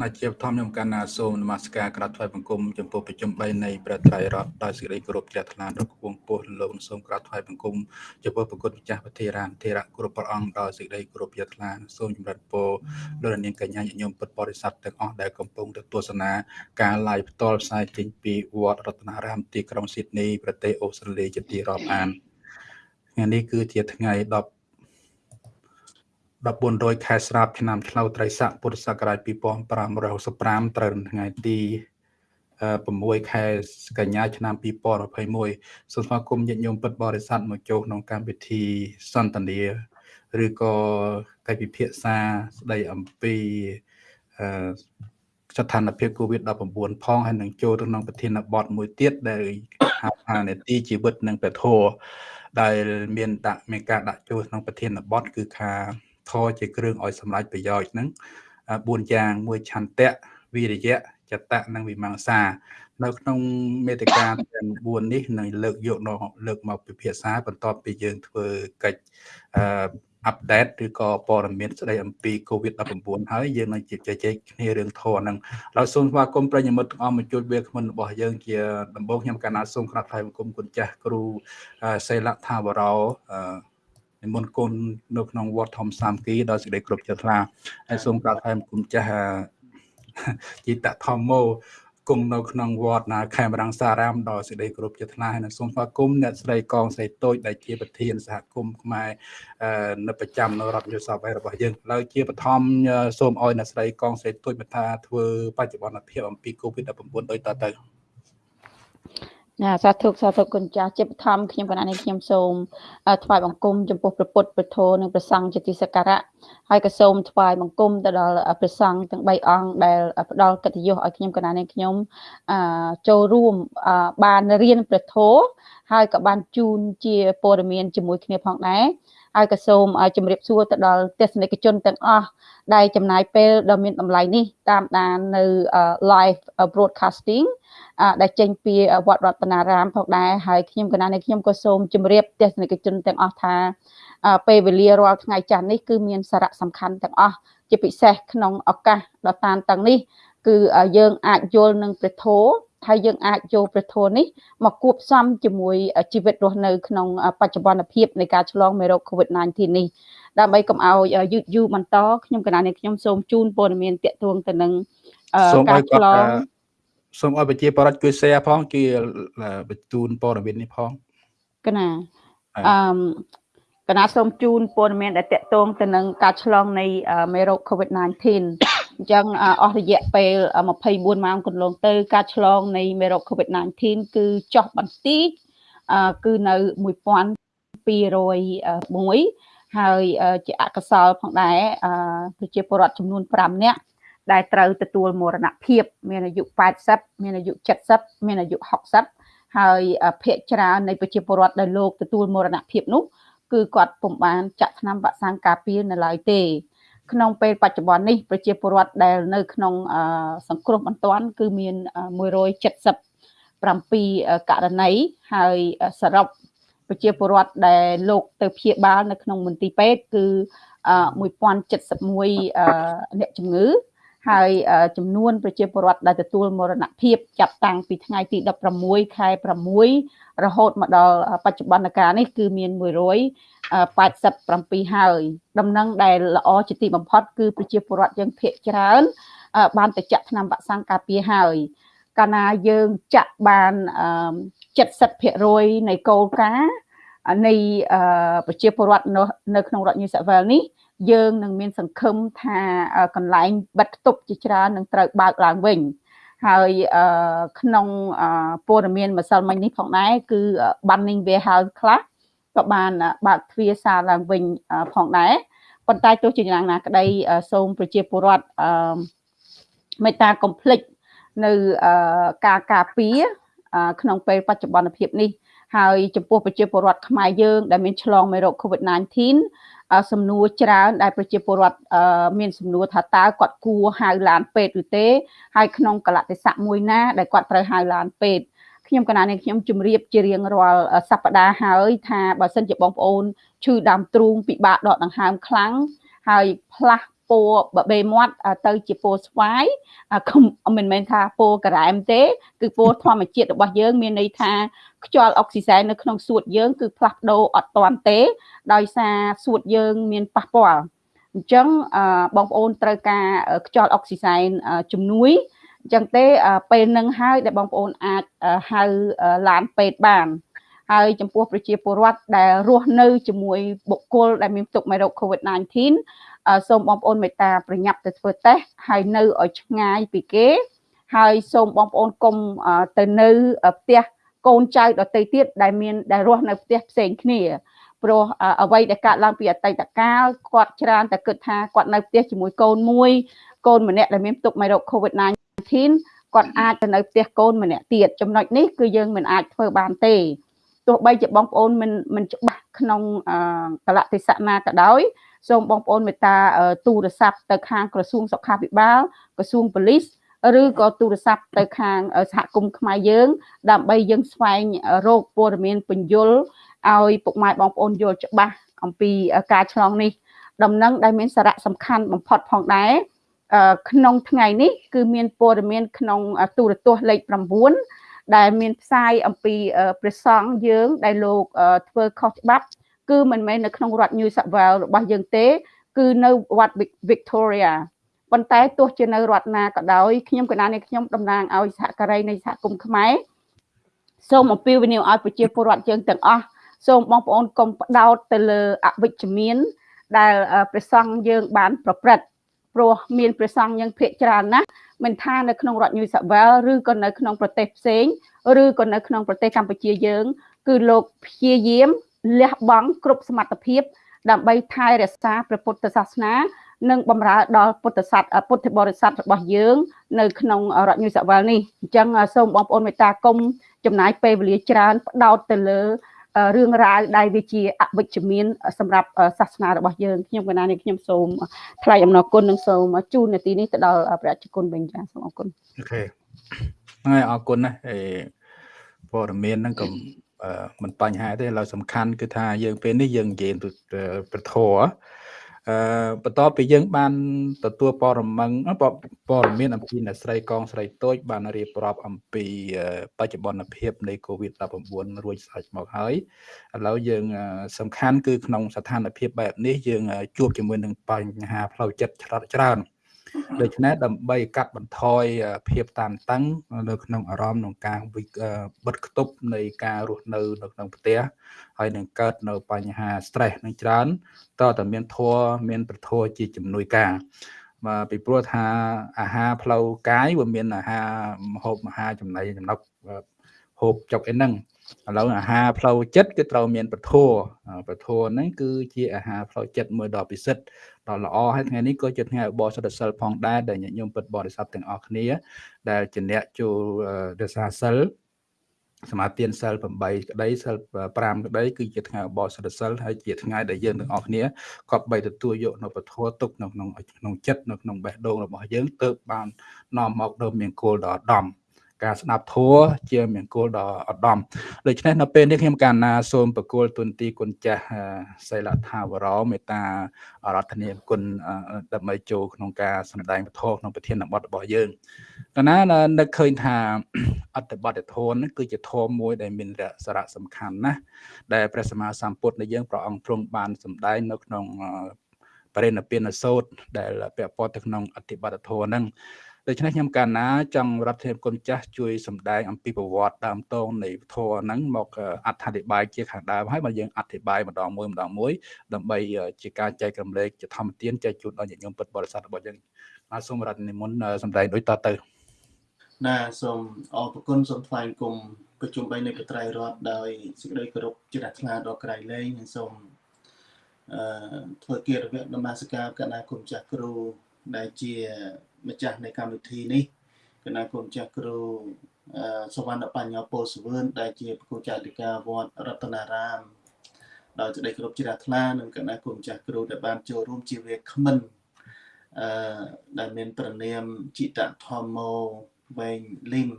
ណាជាបឋមខ្ញុំកណ្ណាសូមនមស្ការក្រាបថ្វាយបង្គំចំពោះប្រជុំ3នៃព្រះត្រៃរតដោយសេចក្តីគោរពជ្រះថ្លាដល់គង់ពោះលោកសូមក្រាបថ្វាយបង្គំចំពោះប្រគុណម្ចាស់ពធារានធេរៈគ្រប់ព្រះអង្គដោយសេចក្តីគោរពជ្រះថ្លាសូមចម្រើនពរលោកនាងកញ្ញាញាតិញោមពុទ្ធបរិស័ទទាំងអស់ដែលកំពុងទស្សនាការ live ផ្ទាល់ផ្សាយចេញពីវត្តរតនារាមទីក្រុងស៊ីដនីប្រទេសអូស្ត្រាលីជាទីរាប់អានថ្ងៃនេះគឺជាថ្ងៃ10 1400ខែស្រាប់ឆ្នាំឆ្លូវត្រីស័កពុទ្ធសករាជ2565ត្រូវនៅថ្ងៃទី6ខែកញ្ញាឆ្នាំ2021សូមស្វាគមន៍ញាតិញោមពិតបរិស័ទមកចូលក្នុងកម្មវិធីសន្ទនាឬក៏កិច្ចពិភាក្សាស្ដីអំពីអឺស្ថានភាព COVID-19 ផងហើយនឹងចូលទៅក្នុងប្រធានបទមួយទៀតដែលហៅថានេតិជីវិតនិងពធដែលមានដាក់មានការដាក់ចូលក្នុងប្រធានបទគឺថា ធរជាគ្រឿងឲ្យសម្រេចប្រយោជន៍ហ្នឹង4យ៉ាងមួយឆន្ទៈវិរិយៈចតៈនិងវិមង្សា នៅក្នុងមេតិកាទាំង4នេះនឹងលើកយកនៅលើកមកពិភាក្សាបន្ទាប់ពីយើងធ្វើកិច្ចអឺអាប់ដេតឬក៏ព័ត៌មានស្ដីអំពី COVID-19 ហើយយើងនឹងជជែកគ្នារឿងធរហ្នឹងហើយសូមស្វាគមន៍ប្រិយមិត្តទាំងអស់មកជួបវាគ្មិនរបស់យើងជាដំបូងខ្ញុំកណ្ណាសូមក្រាបថ្លែងបង្គំគុណចាស់គ្រូសេលថាវរោអឺ និមន្តគុណនៅក្នុងវត្តធំសាមគ្គីដោយសេចក្តីគ្រប់ចិត្តថ្លាហើយសូមក្រាបថ្លែងគុណចាស់ជីតធម្មោគង់នៅក្នុងវត្តណាខេមរង្សារាមដោយសេចក្តីគោរពជាថ្លាហើយនឹងសូមស្វាគមន៍អ្នកស្រីកងស្រីតូចដែលជាប្រធានសហគមន៍ខ្មែរនៅប្រចាំនៅរដ្ឋយុសបរបស់យើងឡើយជាបឋមសូមឲ្យអ្នកស្រីកងស្រីតូចបន្តធ្វើបច្ចុប្បន្នភាពអំពី COVID-19 ដូចតទៅ ណាសាធុសាធុគុណចាស់ជាបឋមខ្ញុំកណានេះខ្ញុំសូមថ្វាយបង្គំចំពោះព្រះពុទ្ធព្រះធម៌និងព្រះសង្ឃជាទីសក្ការៈហើយក៏សូមថ្វាយបង្គំទៅដល់ព្រះសង្ឃទាំង3អង្គដែលផ្ដល់កិត្តិយសឲ្យខ្ញុំកណានេះខ្ញុំចូលរួមបានរៀនព្រះធម៌ហើយក៏បានជូនជាព័ត៌មានជាមួយគ្នាផងដែរហើយក៏សូមជម្រាបសួរទៅដល់ទស្សនិកជនទាំងអស់ដែលចំណាយពេលដ៏មានតម្លៃនេះតាមដាននៅ live broadcasting ដែលចេញពីវត្តរតនារាមផងដែរហើយខ្ញុំកណានេះខ្ញុំក៏សូមជម្រាបទស្សនិកជនទាំងអស់ថាពេលវេលារាល់ថ្ងៃច័ន្ទនេះគឺមានសារៈសំខាន់ទាំងអស់ជាពិសេសក្នុងឱកាសដ៏តានតឹងនេះ គឺយើងអាចយល់នឹងព្រះធម៌ហើយយើងអាចយកព្រះធម៌នេះមកគួបផ្សំជាមួយជីវិតរស់នៅក្នុងបច្ចុប្បន្នភាពនៃការឆ្លងមេរោគ COVID-19 នេះដើម្បីកុំឲ្យយឺតយូរបន្តខ្ញុំកណានេះខ្ញុំសូមជូនព័ត៌មានតាក់ទងទៅនឹងការឆ្លង សូមឲ្យប្រជាបរិបទជួយ share ផងជួយបញ្ជូនព័ត៌មាននេះផងកណាអឺកណាសូមជូនព័ត៌មានដែលតកតងទៅនឹងការឆ្លងនៃមេរោគ COVID-19 អញ្ចឹងអស់រយៈពេល24ម៉ោងកន្លងទៅការឆ្លងនៃមេរោគ COVID-19 គឺចុះបន្តិចគឺនៅ1201ហើយជាអកុសលផងដែរប្រជាពលរដ្ឋចំនួន5នាក់ ដែលត្រូវទទួលមរណភាព មានអាយុ80មានអាយុ70មានអាយុ60ហើយភាគច្រើននៃប្រជាពលរដ្ឋដែលលោកទទួលមរណភាពនោះគឺគាត់ពុំបានចាក់ថ្នាំវ៉ាក់សាំងការពារនៅឡើយទេ ក្នុងពេលបច្ចុប្បន្ននេះប្រជាពលរដ្ឋដែលនៅក្នុងសង្គ្រោះបន្ទាន់គឺមាន177ករណីហើយសរុបប្រជាពលរដ្ឋដែលលោកទៅព្យាបាលនៅក្នុងមន្ទីរពេទ្យគឺ1071អ្នកជំងឺ ហើយចំនួនប្រជាពលរដ្ឋដែលទទួលមរណភាពចាប់តាំងពីថ្ងៃទី16ខែ6រហូតមកដល់បច្ចុប្បន្នកាលនេះគឺមាន187ហើយដំណឹងដែលល្អជាទីបំផុតគឺប្រជាពលរដ្ឋយើងភាគច្រើន បានទៅចាក់ថ្នាំវ៉ាក់សាំងការពារហើយកាលណាយើងចាក់បាន70%នៃគោលការណ៍នៃប្រជាពលរដ្ឋនៅក្នុងរដ្ឋ New South Wales នេះ យើងនឹងមានសង្ឃឹមថាកន្លែងបិទគប់ជាច្រើននឹងត្រូវបើកឡើងវិញហើយក្នុងព័ត៌មានម្សិលមិញនេះផងដែរគឺ Banning Warehouse ខ្លះក៏បានបើកទ្វារសារឡើងវិញផងដែរប៉ុន្តែទោះជាយ៉ាងណាក្តីសូមប្រជាពលរដ្ឋមេត្តាកុំភ្លេចនៅការការពារក្នុងពេលបច្ចុប្បន្នភាពនេះហើយចំពោះប្រជាពលរដ្ឋខ្មែរយើងដែលមានឆ្លងមេរោគ COVID-19 សំណួរច្រើន ដែលប្រជាពលរដ្ឋមានសំណួរថាតើគាត់គួរហៅឡានពេទ្យឬទេហើយក្នុងកលតិស័កមួយណាដែលគាត់ត្រូវហៅឡានពេទ្យខ្ញុំកណានេះខ្ញុំជម្រាបជារៀងរាល់សប្តាហ៍ហើយថាបើសិនជាបងប្អូនឈឺដើមទ្រូងពិបាកដកដង្ហើមខ្លាំងហើយផ្លាស់ ពណ៌បបេមាត់ទៅជាពណ៌ស្វាយមិនមែនថាពណ៌ការ៉ែមទេ គឺពណ៌ធម្មជាតិរបស់យើង មានន័យថាខ្យល់អុកស៊ីសែននៅក្នុងសួតយើងគឺផ្លាស់ប្ដូរអត់តាន់ទេ ដោយសារសួតយើងមានប៉ះពាល់អញ្ចឹងបងប្អូនត្រូវការខ្យល់អុកស៊ីសែនជំនួយអញ្ចឹងទេពេលនឹងហើយដែលបងប្អូនអាចហៅឡានពេទ្យបានហើយចំពោះប្រជាពលរដ្ឋដែលរស់នៅជាមួយបុគ្គលដែលមានផ្ទុកមេរោគ COVID-19 សូមបងប្អូនមេត្តាប្រញាប់ទៅធ្វើតេស្តហើយនៅឲ្យឆ្ងាយពីគេ ហើយសូមបងប្អូនកុំទៅនៅផ្ទះកូនចៅដទៃទៀតដែលមានដែលរស់នៅផ្ទះផ្សេងគ្នាព្រោះអ្វីដែលកើតឡើងពីអតីតកាលគាត់ច្រើនតែគិតថាគាត់នៅផ្ទះជាមួយកូនមួយកូនម្នាក់ដែលមានផ្ទុកមេរោគ COVID-19 គាត់អាចទៅនៅផ្ទះកូនម្នាក់ទៀតចំណុចនេះគឺយើងមិនអាចធ្វើបានទេទោះបីជាបងប្អូនមិនមិនច្បាស់ក្នុងកលៈទេសៈណាក៏ដោយ សូមបងប្អូនមេត្តាទូរស័ព្ទទៅខាងក្រសួងសុខាភិបាលក្រសួងប៉ូលីសឬក៏ទូរស័ព្ទទៅខាងសហគមន៍ខ្មែរយើង ដើម្បីយើងស្វែងរកព័ត៌មានពន្យល់ឲ្យពុកម៉ែបងប្អូនយល់ច្បាស់អំពីការឆ្លងនេះដំណឹងដែលមានសារៈសំខាន់បំផុតផងដែរក្នុងថ្ងៃនេះគឺមានព័ត៌មានក្នុងទូរទស្សន៍លេខ9ដែលមានផ្សាយអំពីព្រះសង្ឃយើងដែលលោកធ្វើខុសច្បាប់ គឺមិនមែននៅក្នុងរដ្ឋ New South Wales របស់យើងទេ គឺនៅវត្ត Victoria ប៉ុន្តែទោះជានៅរដ្ឋណាក៏ដោយខ្ញុំកណានេះខ្ញុំតំណាងឲ្យសហការីនៃសហគមន៍ខ្មែរសូមអំពាវនាវឲ្យប្រជាពលរដ្ឋយើងទាំងអស់សូមបងប្អូនកុំផ្ដោតទៅលើអវិជ្ជមាន ដែលព្រះសង្ឃយើងបាន ប្រព្រឹត្តព្រោះមានព្រះសង្ឃយើងភាកច្រើនណាស់មិនថានៅក្នុងរដ្ឋ New South Wales ឬក៏នៅក្នុងប្រទេសផ្សេងឬក៏នៅក្នុងប្រទេសកម្ពុជាយើង គឺលោកព្យាយាម លះបង់គ្រប់សមត្ថភាព ដើម្បីថែរក្សាព្រះពុទ្ធសាសនា និងបម្រើដល់ពុទ្ធសាសពុទ្ធបរិស័ទរបស់យើង នៅក្នុងរដ្ឋញូសាវ៉ាល់នេះអញ្ចឹងសូមបងប្អូនមេត្តាគុំចំណាយពេលវេលាច្រើនផ្ដោតទៅលើរឿងរ៉ាវដែលវាជាអវិជ្ជមាន សម្រាប់សាសនារបស់យើងខ្ញុំកណានេះខ្ញុំសូមថ្លែងអំណរគុណនិងសូមជូននាទីនេះទៅដល់ប្រជាជនវិញចាសូមអរគុណអូខេហើយអរគុណណាស់អេព័ត៌មានហ្នឹងក៏ មិនបញ្ហាទេឡើយសំខាន់គឺថាយើងពេលនេះយើងនិយាយប្រធរអឺបន្ទាប់ពីយើងបានទទួលព័ត៌មានព័ត៌មានអំពីអ្នកស្រីកងស្រីតូច បានរៀបរាប់អំពីបច្ចុប្បន្នភាពនៃ COVID-19 រួចស្រេចមកហើយឥឡូវយើងសំខាន់គឺក្នុងស្ថានភាពបែបនេះយើងជួបជាមួយនឹងបញ្ហាផ្លូវចិត្តច្រើន ដូច្នេះដើម្បីកាត់បន្ថយភាពតានតឹងនៅក្នុងអារម្មណ៍ក្នុងការបិទគប់នៃការរស់នៅនៅក្នុងផ្ទះហើយនឹងកើតនៅបញ្ហា stress នឹងច្រើនតើតើមានធัวមានប្រធัวជាជំនួយការបាទពីព្រោះថាអាហារផ្លូវកាយវាមានអាហារម្ហូបអាហារចំណីចំណុកហូបចុកអីហ្នឹងឥឡូវអាហារផ្លូវចិត្តគឺត្រូវមានពធពធហ្នឹងគឺជាអាហារផ្លូវចិត្តមួយដ៏ពិសិដ្ឋ ដ៏ល្អហើយថ្ងៃនេះក៏ជាថ្ងៃឧបោសថសិលផងដែរដែលញាតិញោមពុទ្ធបរិស័ទទាំងអស់គ្នា ដែលជាអ្នកចូលរសាសិលសមាទានសិល8ក្តីសិល5ក្តីគឺជាថ្ងៃឧបោសថសិលហើយជាថ្ងៃដែលយើងទាំងអស់គ្នាក៏បីទទួលយកនៅពធទុកនៅក្នុងក្នុងចិត្តនៅក្នុងបេះដូងរបស់យើងទើបបាននាំមកនៅមង្គលដ៏ឧត្តម ការស្ដាប់ធัวជាមង្គលដ៏ឧត្តមដូច្នេះនៅពេលនេះខ្ញុំកាលណាសូមប្រគល់ទុនទីគុណចាស់សីលថាវរោមេត្តាអរតនីគុណដើម្បីចូលក្នុងការសម្ដែងពធក្នុងប្រធានបទរបស់យើងកាលណានឹកឃើញថាអត្តបទធម៌នេះគឺជាធម៌មួយដែលមានសារៈសំខាន់ណាស់ដែលព្រះសម្មាសម្ពុទ្ធនៃយើងព្រះអង្គទ្រង់បានសម្ដែងនៅក្នុងបរិណិព្វានសោតដែលពាក់ព័ន្ធទៅក្នុងអត្តបទធម៌ហ្នឹង ដូច្នេះខ្ញុំកាលណាចង់រដ្ឋាភិបាលគុណចាស់ជួយសម្ដែងអំពីប្រវត្តិដើមតងនៃធម៌ហ្នឹងមកអត្ថាធិប្បាយជាខាងដើមហើយបើយើងអធិប្បាយម្ដងមួយម្ដងមួយដើម្បីជាការចែករំលែកជាធម្មទានចែកជូនដល់ញាតិញោមពុទ្ធបរិស័ទរបស់យើងបាទសូមរដ្ឋនិមន្តសម្ដែងដូចតទៅណាសូមអរគុណសូមថ្លែងគុំប្រជុំបីនៃកត្រៃរដ្ឋដោយសេចក្តីគោរពជ្រះថ្លាដល់ក្រៃលែងនិងសូមអឺធ្វើគារវៈនមស្ការកណាគុំចាស់គ្រូដែលជា ម្ចាស់នៃកម្មវិធីនេះគណៈគុំចាស់គ្រូសវណ្ណបញ្ញោពលសវឿនដែលជាប្រគល់ចាតិកាវត្តរតនារាមដោយសេចក្តីគោរពជ្រះថ្លានិងគណៈគុំចាស់គ្រូដែលបានចូលរួមជាវាគ្មិនអឺដែលមានប្រណាមចិតធម្មោវែងលីម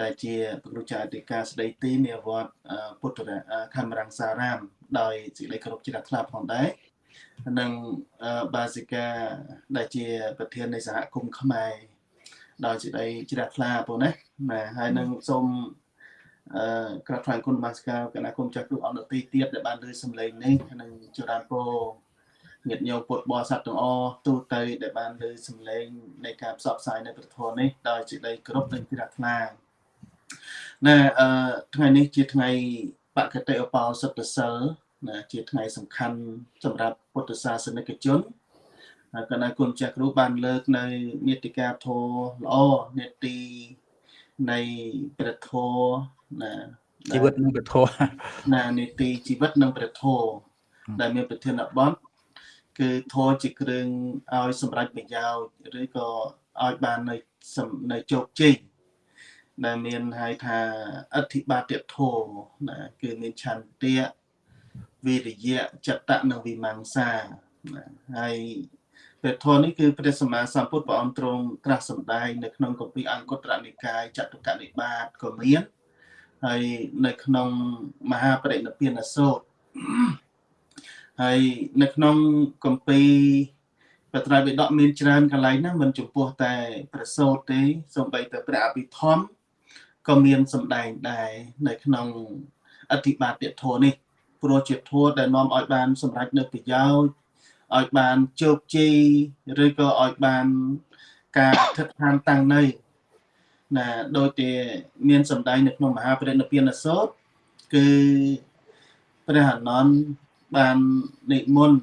ដែលជាប្រគល់ចាតិកាស្ដីទីនៃវត្តពុទ្ធរខមរង្សារាម ដោយសេចក្តីគោរពជ្រះថ្លាផងដែរ និងបាសិកាដែលជា ប្រធាននៃសហគមន៍ខ្មែរដោយសេចក្តីជ្រះថ្លាបងណាណាហើយនឹងសូមអឺក្រាបថ្លែងគុណបាសិកាគណៈគុំចាស់គ្រប់អនុទីទៀតដែលបានលើសម្លេងនេះនិងចរានពោញាតិញោមពុទ្ធបរិស័ទទាំងអស់ទូទៅដែលបានលើសម្លេងនៃការផ្សព្វផ្សាយនៅព្រះធម៌នេះដោយសេចក្តីគោរពនិងជ្រះថ្លាណែអឺថ្ងៃនេះជាថ្ងៃបកតិឧបោសថសិល ណាជាថ្ងៃសំខាន់សម្រាប់ពុទ្ធសាសនិកជនហើយគណៈគុណចាស់គ្រូបានលើកនៅនេតិកាធម៌ល្អនេតិនៃព្រះធម៌ណាជីវិតនិងព្រះធម៌ណានេតិជីវិតនិងព្រះធម៌ដែលមានប្រធានបទគឺធម៌ជាគ្រឿងឲ្យសម្រេចប្រយោជន៍ឬក៏ឲ្យបាននៅនៅជោគជ័យដែលមានហៅថាអធិបាតិធម៌ណាគឺមានឆន្ទៈ វិរិយៈចតៈនិងវិមង្សាហើយព្រះធម៌នេះគឺព្រះសម្មាសម្ពុទ្ធព្រះអង្គទ្រង់ត្រាស់សម្ដែងនៅក្នុងគម្ពីរអង្គត្រនិកាយចតុកនិបាតក៏មានហើយនៅក្នុងមហាបរិនិព្វានសូត្រហើយនៅក្នុងគម្ពីរបត្រៃបិដកមានច្រើនកន្លែងណាមិនចំពោះតែប្រសូតទេសូម្បីតែព្រះអភិធម្មក៏មានសម្ដែងដែរនៅក្នុងអធិបាតិធម៌នេះ ព្រោះជាធម៌ដែលនាំឲ្យបាន សម្រេចនៅប្រយោជន៍ឲ្យបានជោគជ័យឬក៏ឲ្យបានការអធិដ្ឋានតាំងនៅណាដោយតែមានសម្ដែងនៅក្នុងមហាពរិនិព្វានសោតគឺព្រះអនន្តបាននិមន្ត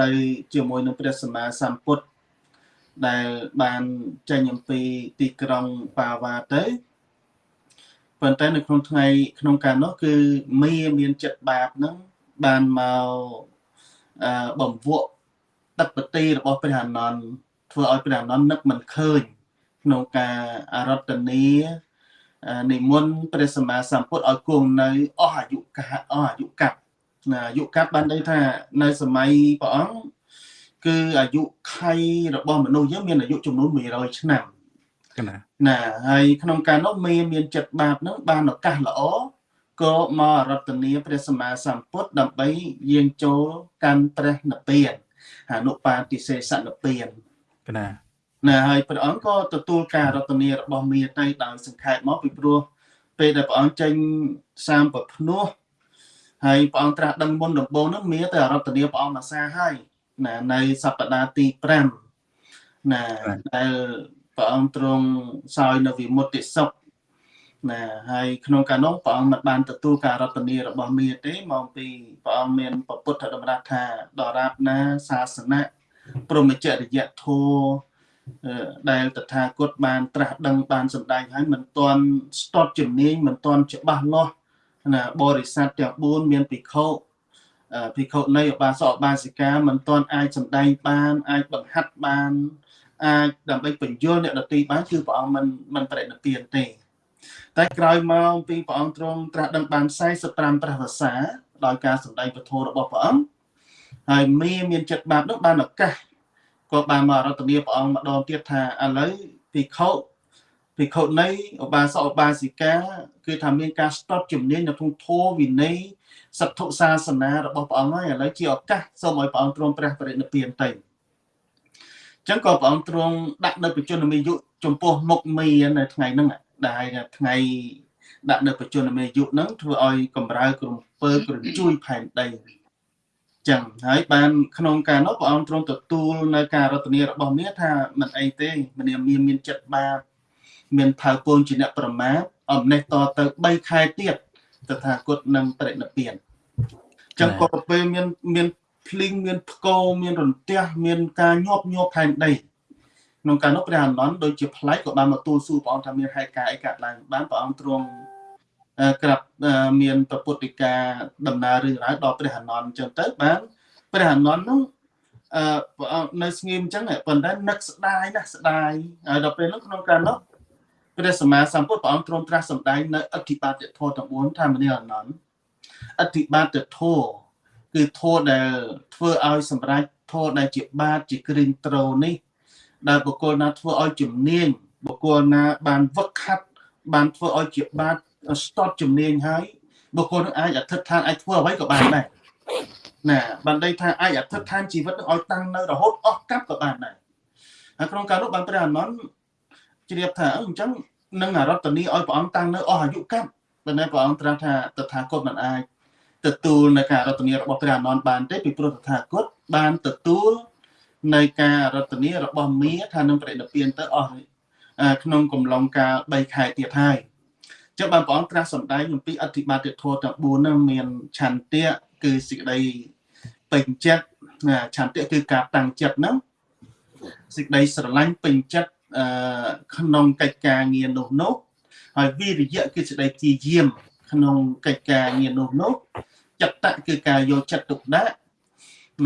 ទៅជាមួយនឹងព្រះសម្មាសម្ពុទ្ធដែលបានចេញអំពីទីក្រុងបាវ៉ាទៅ ប៉ុន្តែនៅក្នុងថ្ងៃក្នុងការនោះគឺមីមានចិត្តបាបហ្នឹងបានមកអឺបំវក់ទឹកបទីរបស់ព្រះអនន្តធ្វើឲ្យព្រះអនន្តនឹកមិនឃើញក្នុងការអរតនីនិមន្តព្រះសម្មាសម្ពុទ្ធឲ្យគង់នៅអស់អាយុកាលអស់អាយុកាប់ណាអាយុកាប់បានន័យថានៅសម័យព្រះអង្គគឺអាយុខៃរបស់មនុស្សយើងមានអាយុចំនួន100ឆ្នាំណា ណាហើយក្នុងការនោះមានមានចិត្តបាបនោះបានឱកាសល្អក៏មករតនាព្រះសម្មាសម្ពុទ្ធដើម្បីយាងចូលកាន់ព្រះនិព្វានអនុបាទិសេសនិព្វានណាណាហើយព្រះអង្គក៏ទទួលការរតនារបស់មាទៅដោយសង្ខេបមកពីព្រោះពេលដែលព្រះអង្គចេញសាមប្រភ្នោះហើយព្រះអង្គត្រាស់ដឹងមុនដំបូងនោះមាទៅរតនាព្រះអង្គមកសាហើយណានៅសប្តាហ៍ទី5ណាដែល ព្រះអង្គទ្រង់សោយនៅវិមុតតិសុខណាហើយក្នុងកាលនោះព្រះអង្គមិនបានទទួលការរតនារបស់មាទេមកពីព្រះអង្គមានពុទ្ធតម្រាស់ថាដរាបណាសាសនាព្រមចរិយធម៌ដែលតថាគតបានត្រាស់ដឹងបានសម្ដែងហើយមិនទាន់ស្ទាត់ជំនាញមិនទាន់ច្បាស់លាស់ណាបរិស័ទទាំង4មានភិក្ខុភិក្ខុនៃឧបាសកឧបាសិកាមិនទាន់អាចសម្ដែងបានអាចបង្ហាត់បាន អាចដើម្បីបញ្យល់អ្នកដទៃបានគឺព្រះអង្គមិនមិនប្រតិពានទេ តែក្រោយមកពីព្រះអង្គទ្រង់ត្រាស់ដឹងបាន45ព្រះវស្សាដោយការសម្ដែងពធរបស់ព្រះអង្គហើយមីមានចិត្តបាបនោះបានឱកាសក៏បានមករតនាព្រះអង្គម្ដងទៀតថាឥឡូវភិក្ខុភិក្ខុនៃឧបាសកឧបាសិកាគឺថាមានការស្ទាត់ជំនាញនៅក្នុងធម៌វិន័យសត្វសាសនារបស់ព្រះអង្គហើយឥឡូវជាឱកាសសូមឲ្យព្រះអង្គទ្រង់ព្រះបរិនិព្វានទៅ ចឹងក៏ព្រះអង្គទ្រង់ដាក់នៅបច្ចុប្បន្នយុចំពោះមុខមីនៅថ្ងៃហ្នឹងដែលថ្ងៃដាក់នៅបច្ចុប្បន្នយុហ្នឹងធ្វើឲ្យកម្រើក្រំពើក្រជួយផែនដីចឹងហើយបានក្នុងការនោះព្រះអង្គទ្រង់ទទួលនៅការរតនារបស់មាថាមិនអីទេមនាមានមានចិត្តបាបមានផៅពូនជាអ្នកប្រមាទអំណេះតទៅ3ខែទៀតតថាគតនឹងបរិនិព្វានចឹងក៏ពេលមានមាន ភ្លីងមានផ្គរមានរន្ទះមានការញាប់ញ័រផែនដីក្នុងការនោះព្រះអនន្តដូចជាប្លែកក៏បានមកទូលសួរព្រះអង្គថាមានហេតុការអីកើតឡើងបានព្រះអង្គទ្រង់ក្រាបមានប្រពុតិកាដំណើររឿងរ៉ាវដល់ព្រះអនន្តអញ្ចឹងទៅបានព្រះអនន្តនោះអឺនៅស្ងៀមអញ្ចឹងប៉ុន្តែនឹកស្ដាយណាស់ស្ដាយហើយដល់ពេលនោះក្នុងការនោះព្រះសម្មាសម្ពុទ្ធព្រះអង្គទ្រង់ត្រាស់សម្ដែងនៅអធិបាតធម៌ទាំង4ថាមនីអនន្តអធិបាតធម៌ គឺធម៌ដែលធ្វើឲ្យសម្រេចធម៌ដែលជាបាតជាគ្រឿងត្រូនេះ ដែលបុគ្គលណាធ្វើឲ្យជំនាញបុគ្គលណាបានវឹកខាត់បានធ្វើឲ្យជាបាតស្ទាត់ជំនាញហើយបុគ្គលនឹងអាចអធិដ្ឋានអាចធ្វើអ្វីក៏បានដែរណាបានដីថាអាចអធិដ្ឋានជីវិតនឹងឲ្យតាំងនៅរហូតអស់កាប់ក៏បានដែរហើយក្នុងការនោះបានព្រះអានន្ទជ្រាបថាអញ្ចឹងនឹងអរតនីឲ្យព្រះអង្គតាំងនៅអស់អាយុកាប់ប៉ុន្តែព្រះអង្គត្រាស់ថាតថាគតមិនអាច ទទួលនៅការរតនីរបស់ព្រះអានន្ទបានទេពីព្រោះតថាគតបានទទួលនៅការរតនីរបស់មាថានឹងប្រតិពៀនទៅអស់ក្នុងកំឡុងកាល3ខែទៀតហើយចឹងបានព្រះអង្គត្រាស់សម្ដែងអំពីអធិបាតិធម៌ទាំង4នោះមានឆន្ទៈគឺសេចក្តីពេញចិត្តឆន្ទៈគឺការតាំងចិត្តហ្នឹងសេចក្តីស្រឡាញ់ពេញចិត្តអឺក្នុងកិច្ចការងារនោះនោះហើយវិរិយៈគឺសេចក្តីព្យាយាម ក្នុងកិច្ចការងារនោះនោះចិត្តៈគឺការយកចិត្តទុកដាក់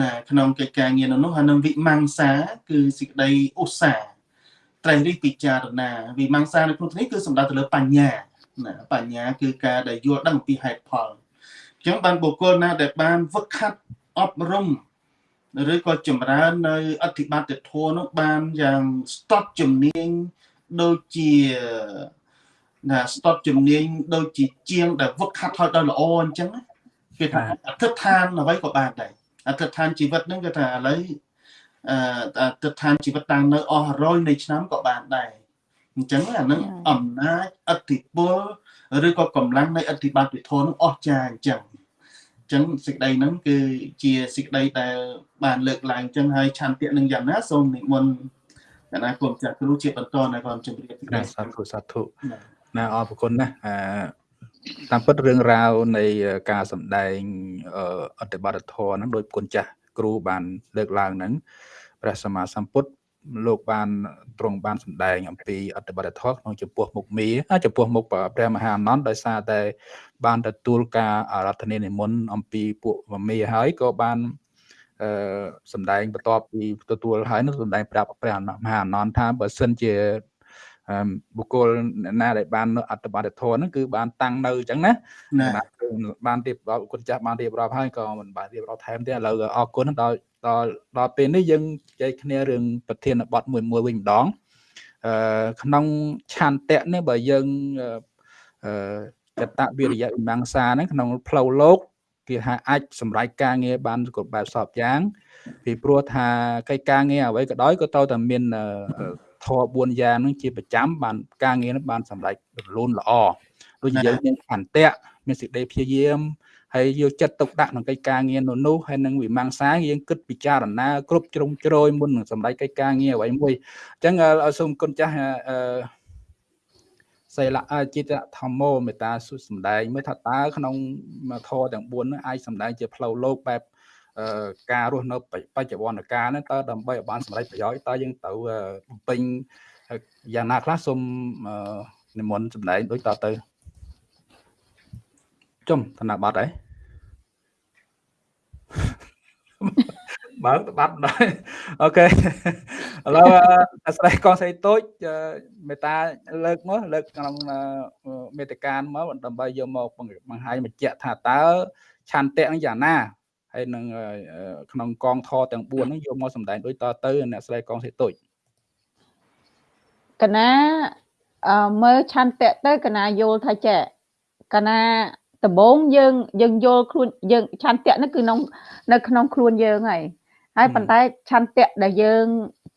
ណាក្នុងកិច្ចការងារនោះនោះហើយនឹងវិមង្សាគឺសេចក្តីឧស្សាហ៍ត្រេះរិះពិចារណា វិមង្សានៅក្នុងនេះគឺសំដៅទៅលើបញ្ញាណាបញ្ញាគឺការដែលយល់ដឹងពីហេតុផលអញ្ចឹងបានបុគ្គលណាដែលបានវឹកហាត់អប់រំឬក៏ចម្រើននៅអធិបត្តិធម៌នោះបានយ៉ាងស្ទាត់ជំនាញដូចជា ណាស្ទាត់ជំនាញដូចជាជាងដែលវឹកហាត់ឲ្យដល់ល្អអញ្ចឹងគេថាអធិដ្ឋានអ្វីក៏បានដែរអធិដ្ឋានជីវិតហ្នឹងគេថាឥឡូវអឺអធិដ្ឋានជីវិតតាំងនៅអស់រយនៃឆ្នាំក៏បានដែរអញ្ចឹងអានឹងអំណាចអធិពលឬក៏កម្លាំងនៃអធិបត្តិធម៌នឹងអស់ចាអញ្ចឹងអញ្ចឹងសេចក្តីហ្នឹងគឺជាសេចក្តីដែលបានលើកឡើងអញ្ចឹងហើយឆន្ទៈនឹងយ៉ាងណាសូមនិមន្តកណាគុំចាស់គ្រូជាបន្តនៅគាត់ជម្រាបសាធុសាធុ ណាអរគុណណាអឺតាមពិតរឿងរ៉ាវនៃការសម្ដែងអត្តបទធម៌ហ្នឹងដោយគុណចាស់គ្រូបានលើកឡើងហ្នឹងព្រះសម្មាសម្ពុទ្ធលោកបានទ្រង់បានសម្ដែងអំពីអត្តបទធម៌ក្នុងចំពោះមុខមីចំពោះមុខព្រះមហាអនន្តដោយសារតែ បានទទួលការអារាធនានិមន្តអំពីពួកមីហើយក៏បានអឺសម្ដែងបន្ទាប់ពីទទួលហើយនឹងសម្ដែងប្រាប់ព្រះមហាអនន្តថាបើសិនជា បុគ្គលណាដែលបានអត្តបទធម៌ហ្នឹងគឺបានតាំងនៅអញ្ចឹងណាបានរៀបរាប់គុណចាស់បានរៀបរាប់ហើយក៏មិនបានរៀបរាប់ថែមទេឥឡូវអរគុណដល់ដល់ដល់ពេលនេះយើងជជែកគ្នារឿងប្រធានបទមួយមួយវិញម្ដងអឺក្នុងឆន្ទៈនេះបើយើងអឺកតវិរិយវិមង្សាហ្នឹងក្នុងផ្លូវលោកគេថាអាចសម្រេចការងារបានគ្រប់បែបសពយ៉ាងពីព្រោះថាកិច្ចការងារអ្វីក៏ដោយក៏ត្រូវតែមាន ធម៌4យ៉ាងហ្នឹងជាប្រចាំបានការងារហ្នឹងបានសម្រេចរលូនល្អដូចយើងមានអន្តៈមានសេចក្តីព្យាយាមហើយយកចិត្តទុកដាក់ក្នុងកិច្ចការងារនោះនោះហើយនឹងវិមង្សាយើងគិតពិចារណាគ្រប់ជ្រុងជ្រោយមុននឹងសម្រេចកិច្ចការងារអ្វីមួយអញ្ចឹងសូមគុណចាស់អឺសិលៈចិត្តធម្មោមេតាសុសម្ដែងមើលថាតើក្នុងធម៌ទាំង4នោះអាចសម្ដែងជាផ្លូវលោកបែប ការរស់នៅបច្ចុប្បន្នកាលហ្នឹងតើដើម្បីឲ្យបានសម្រេចប្រយោជន៍តើយើងត្រូវបំពេញយ៉ាងណាខ្លះសូមនិមន្តសម្ដែងដូចតទៅចំធនបត្តិហើយបើបាត់ដែរអូខេឥឡូវអាស្រ័យកងស្រីតូចមេតាលើកមកលើកក្នុងមេតិកានមកដើម្បីយកមកបង្ហាញបញ្ជាក់ថាតើឆន្ទៈនឹងយ៉ាងណា ហើយនឹងក្នុងកងធទាំង4ហ្នឹងយកមកសម្ដែងដូចតទៅអ្នកស្រីកងស្រីតូចកណាមើលឆន្ទៈទៅកណាយល់ថាចេះកណាដំបូងយើងយើងយល់ខ្លួនយើងឆន្ទៈនោះគឺក្នុងនៅក្នុងខ្លួនយើងហើយហើយប៉ុន្តែឆន្ទៈដែលយើង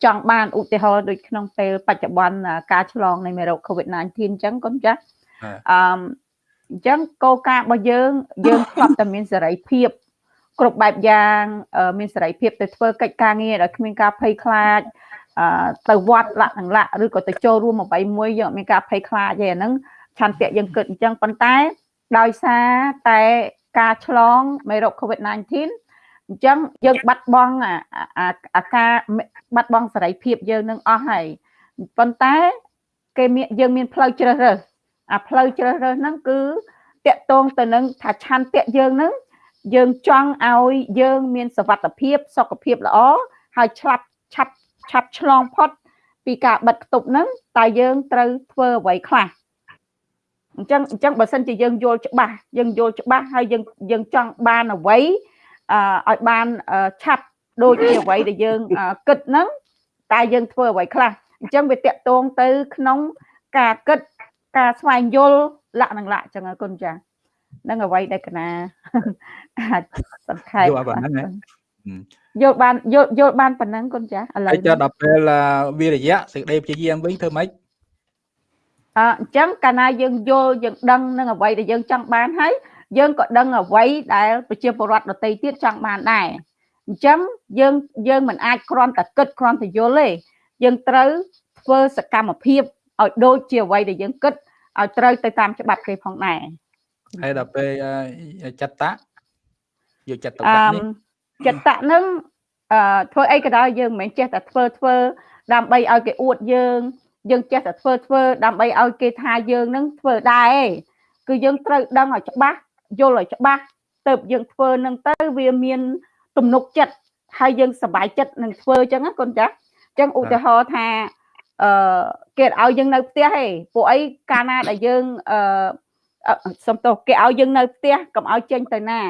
ចង់បានឧទាហរណ៍ដូចក្នុងពេលបច្ចុប្បន្នការឆ្លងនៃមេរោគ COVID-19 អញ្ចឹងកូនចាស់អឺអញ្ចឹងគោលការណ៍របស់យើងយើងធ្លាប់តែមានសេរីភាព គ្រប់បែបយ៉ាងមានសេរីភាពទៅធ្វើកិច្ចការងារដោយគ្មានការភ័យខ្លាចទៅវត្តលក្ខនឹងលក្ខឬក៏ទៅចូលរួមអ្វីមួយយើងអត់មានការភ័យខ្លាចទេអាហ្នឹងឆន្ទៈយើងគិតអញ្ចឹងប៉ុន្តែដោយសារតែការឆ្លងមេរោគ COVID-19 អញ្ចឹងយើងបាត់បង់អាការបាត់បង់សេរីភាពយើងនឹងអស់ហើយប៉ុន្តែគេមានយើងមានផ្លូវជ្រើសរើសអាផ្លូវជ្រើសរើសហ្នឹងគឺតកតងទៅនឹងថាឆន្ទៈយើងហ្នឹង យើងចង់ឲ្យយើងមានសវត្ថភាពសុខភាពល្អហើយឆ្លាប់ឆាប់ឆាប់ឆ្លងផុតពីការបិទគប់ហ្នឹងតើយើងត្រូវធ្វើអ្វីខ្លះអញ្ចឹងអញ្ចឹងបើសិនជាយើងយល់ច្បាស់យើងយល់ច្បាស់ហើយយើងយើងចង់បានអ្វីអឺឲ្យបានឆាប់ដូចជាអ្វីដែលយើងគិតហ្នឹងតែយើងធ្វើអ្វីខ្លះអញ្ចឹងវាតកតងទៅក្នុងការគិតការស្វែងយល់លក្ខនឹងលក្ខអញ្ចឹងគុណចា នឹងអ្វីដែលកណាអាចសង្ខេបយល់ប៉ុណ្ណឹងហ៎យល់បានយល់យល់បានប៉ុណ្ណឹងកូនចាស់ឥឡូវហើយចុះដល់ពេលអឺវិរិយៈសេចក្តីព្យាយាមវិញធ្វើម៉េចអអញ្ចឹងកាលណាយើងយល់យើងដឹងនឹងអ្វីដែលយើងចង់បានហើយយើងក៏ដឹងអ្វីដែលប្រជាពលរដ្ឋដទៃទៀតចង់បានដែរអញ្ចឹងយើងយើងមិនអាចគ្រាន់តែគិតគ្រាន់តែយល់ទេយើងត្រូវធ្វើសកម្មភាពឲ្យដូចជាអ្វីដែលយើងគិតឲ្យត្រូវទៅតាមច្បាប់គេផងដែរ ហើយដល់ពេលអឺចិត្តៈយកចិត្តទុកអឺដាក់នេះចិត្តៈនឹងអឺធ្វើអីក៏ដោយយើងមិនមែនចេះតែធ្វើធ្វើដើម្បីឲ្យគេអួតយើងយើងចេះតែធ្វើធ្វើដើម្បីឲ្យគេថាយើងនឹងធ្វើដែរឯងគឺយើងត្រូវដឹងឲ្យច្បាស់យល់ឲ្យច្បាស់ទៅយើងធ្វើនឹងទៅវាមានទំនុកចិត្តហើយយើងសប្បាយចិត្តនឹងធ្វើអញ្ចឹងណាកូនចាស់អញ្ចឹងឧទាហរណ៍ថាអឺគេឲ្យយើងនៅផ្ទះឯងពួកអីកាលណាដែលយើងអឺអឺ សំទោសគេឲ្យយើងនៅផ្ទះកុំឲ្យចេញទៅណា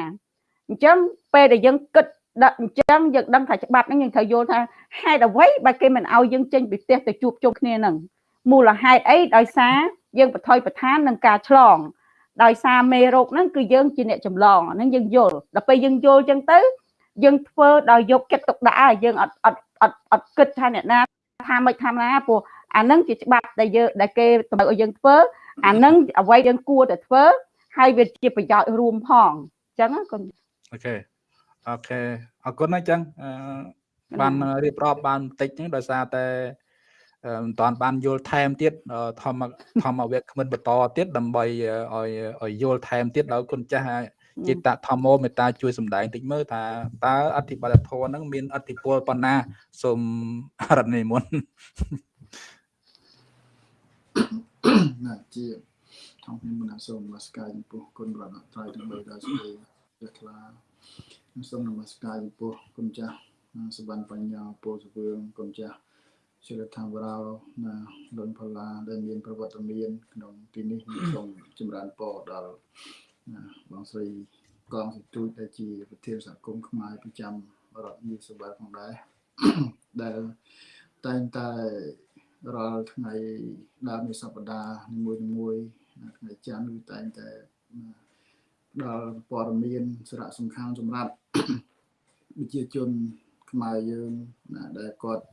អញ្ចឹងពេលដែលយើងគិតដាក់អញ្ចឹងយើងដឹងថាច្បាប់ហ្នឹងយើងត្រូវយល់ថាហេតុអ្វីបើគេមិនឲ្យយើងចេញពីផ្ទះទៅជួបជុំគ្នាហ្នឹងមូលហេតុអីដោយសារយើងបថុយប្រឋាននឹងការឆ្លងដោយសារមេរោគហ្នឹងគឺយើងជាអ្នកចម្លងអាហ្នឹងយើងយល់ដល់ពេលយើងយល់អញ្ចឹងទៅយើងធ្វើដោយយកចិត្តទុកដាក់ហើយយើងអត់អត់អត់អត់គិតថាអ្នកណាថាមិនថាណាព្រោះអាហ្នឹងជាច្បាប់ដែលយើងដែលគេតម្រូវឲ្យយើងធ្វើ អាហ្នឹងអ្វីយើងគួរតែធ្វើហើយវាជាប្រយោជន៍រួមផងអញ្ចឹងណាកូនអូខេអូខេអរគុណណាស់ចឹងអឺបានរៀបរាប់បានបន្តិចហ្នឹងដោយសារតែអឺមិនតាន់បានយល់ថែមទៀតអឺធម្មធម្មវគ្គគ្មិនបន្តទៀតដើម្បីឲ្យឲ្យយល់ថែមទៀតដល់គុណចាស់ចេតធម្មោមេត្តាជួយសម្ដែងតិចមើលថាតើអធិបតធម៌ហ្នឹងមានអធិពលប៉ុណ្ណាសូមរតនិមន្ត ណាជាថងខ្ញុំមនសូមនមស្ការចំពោះគុណរតនត្រ័យទាំងបីដែលស្ដីព្រះថ្លាសូមនមស្ការចំពោះគុណចាស់សវណ្ណបញ្ញាពោសវឿងគុណចាស់សិលធម្មរោណាលន់ផល្លាដែលមានប្រវត្តិមានក្នុងទីនេះសូមចម្រើនពរដល់ណាបងស្រីកងសិទូចដែលជាប្រធានសហគមន៍ខ្មែរប្រចាំរដ្ឋនីសបាផងដែរដែលតែងតែ រាល់ថ្ងៃដើមនៃសប្តាហ៍នីមួយៗមួយៗថ្ងៃច័ន្ទគឺតែងតែដល់ព័ត៌មានសារៈសំខាន់សម្រាប់ប្រជាជនខ្មែរយើងណាដែលគាត់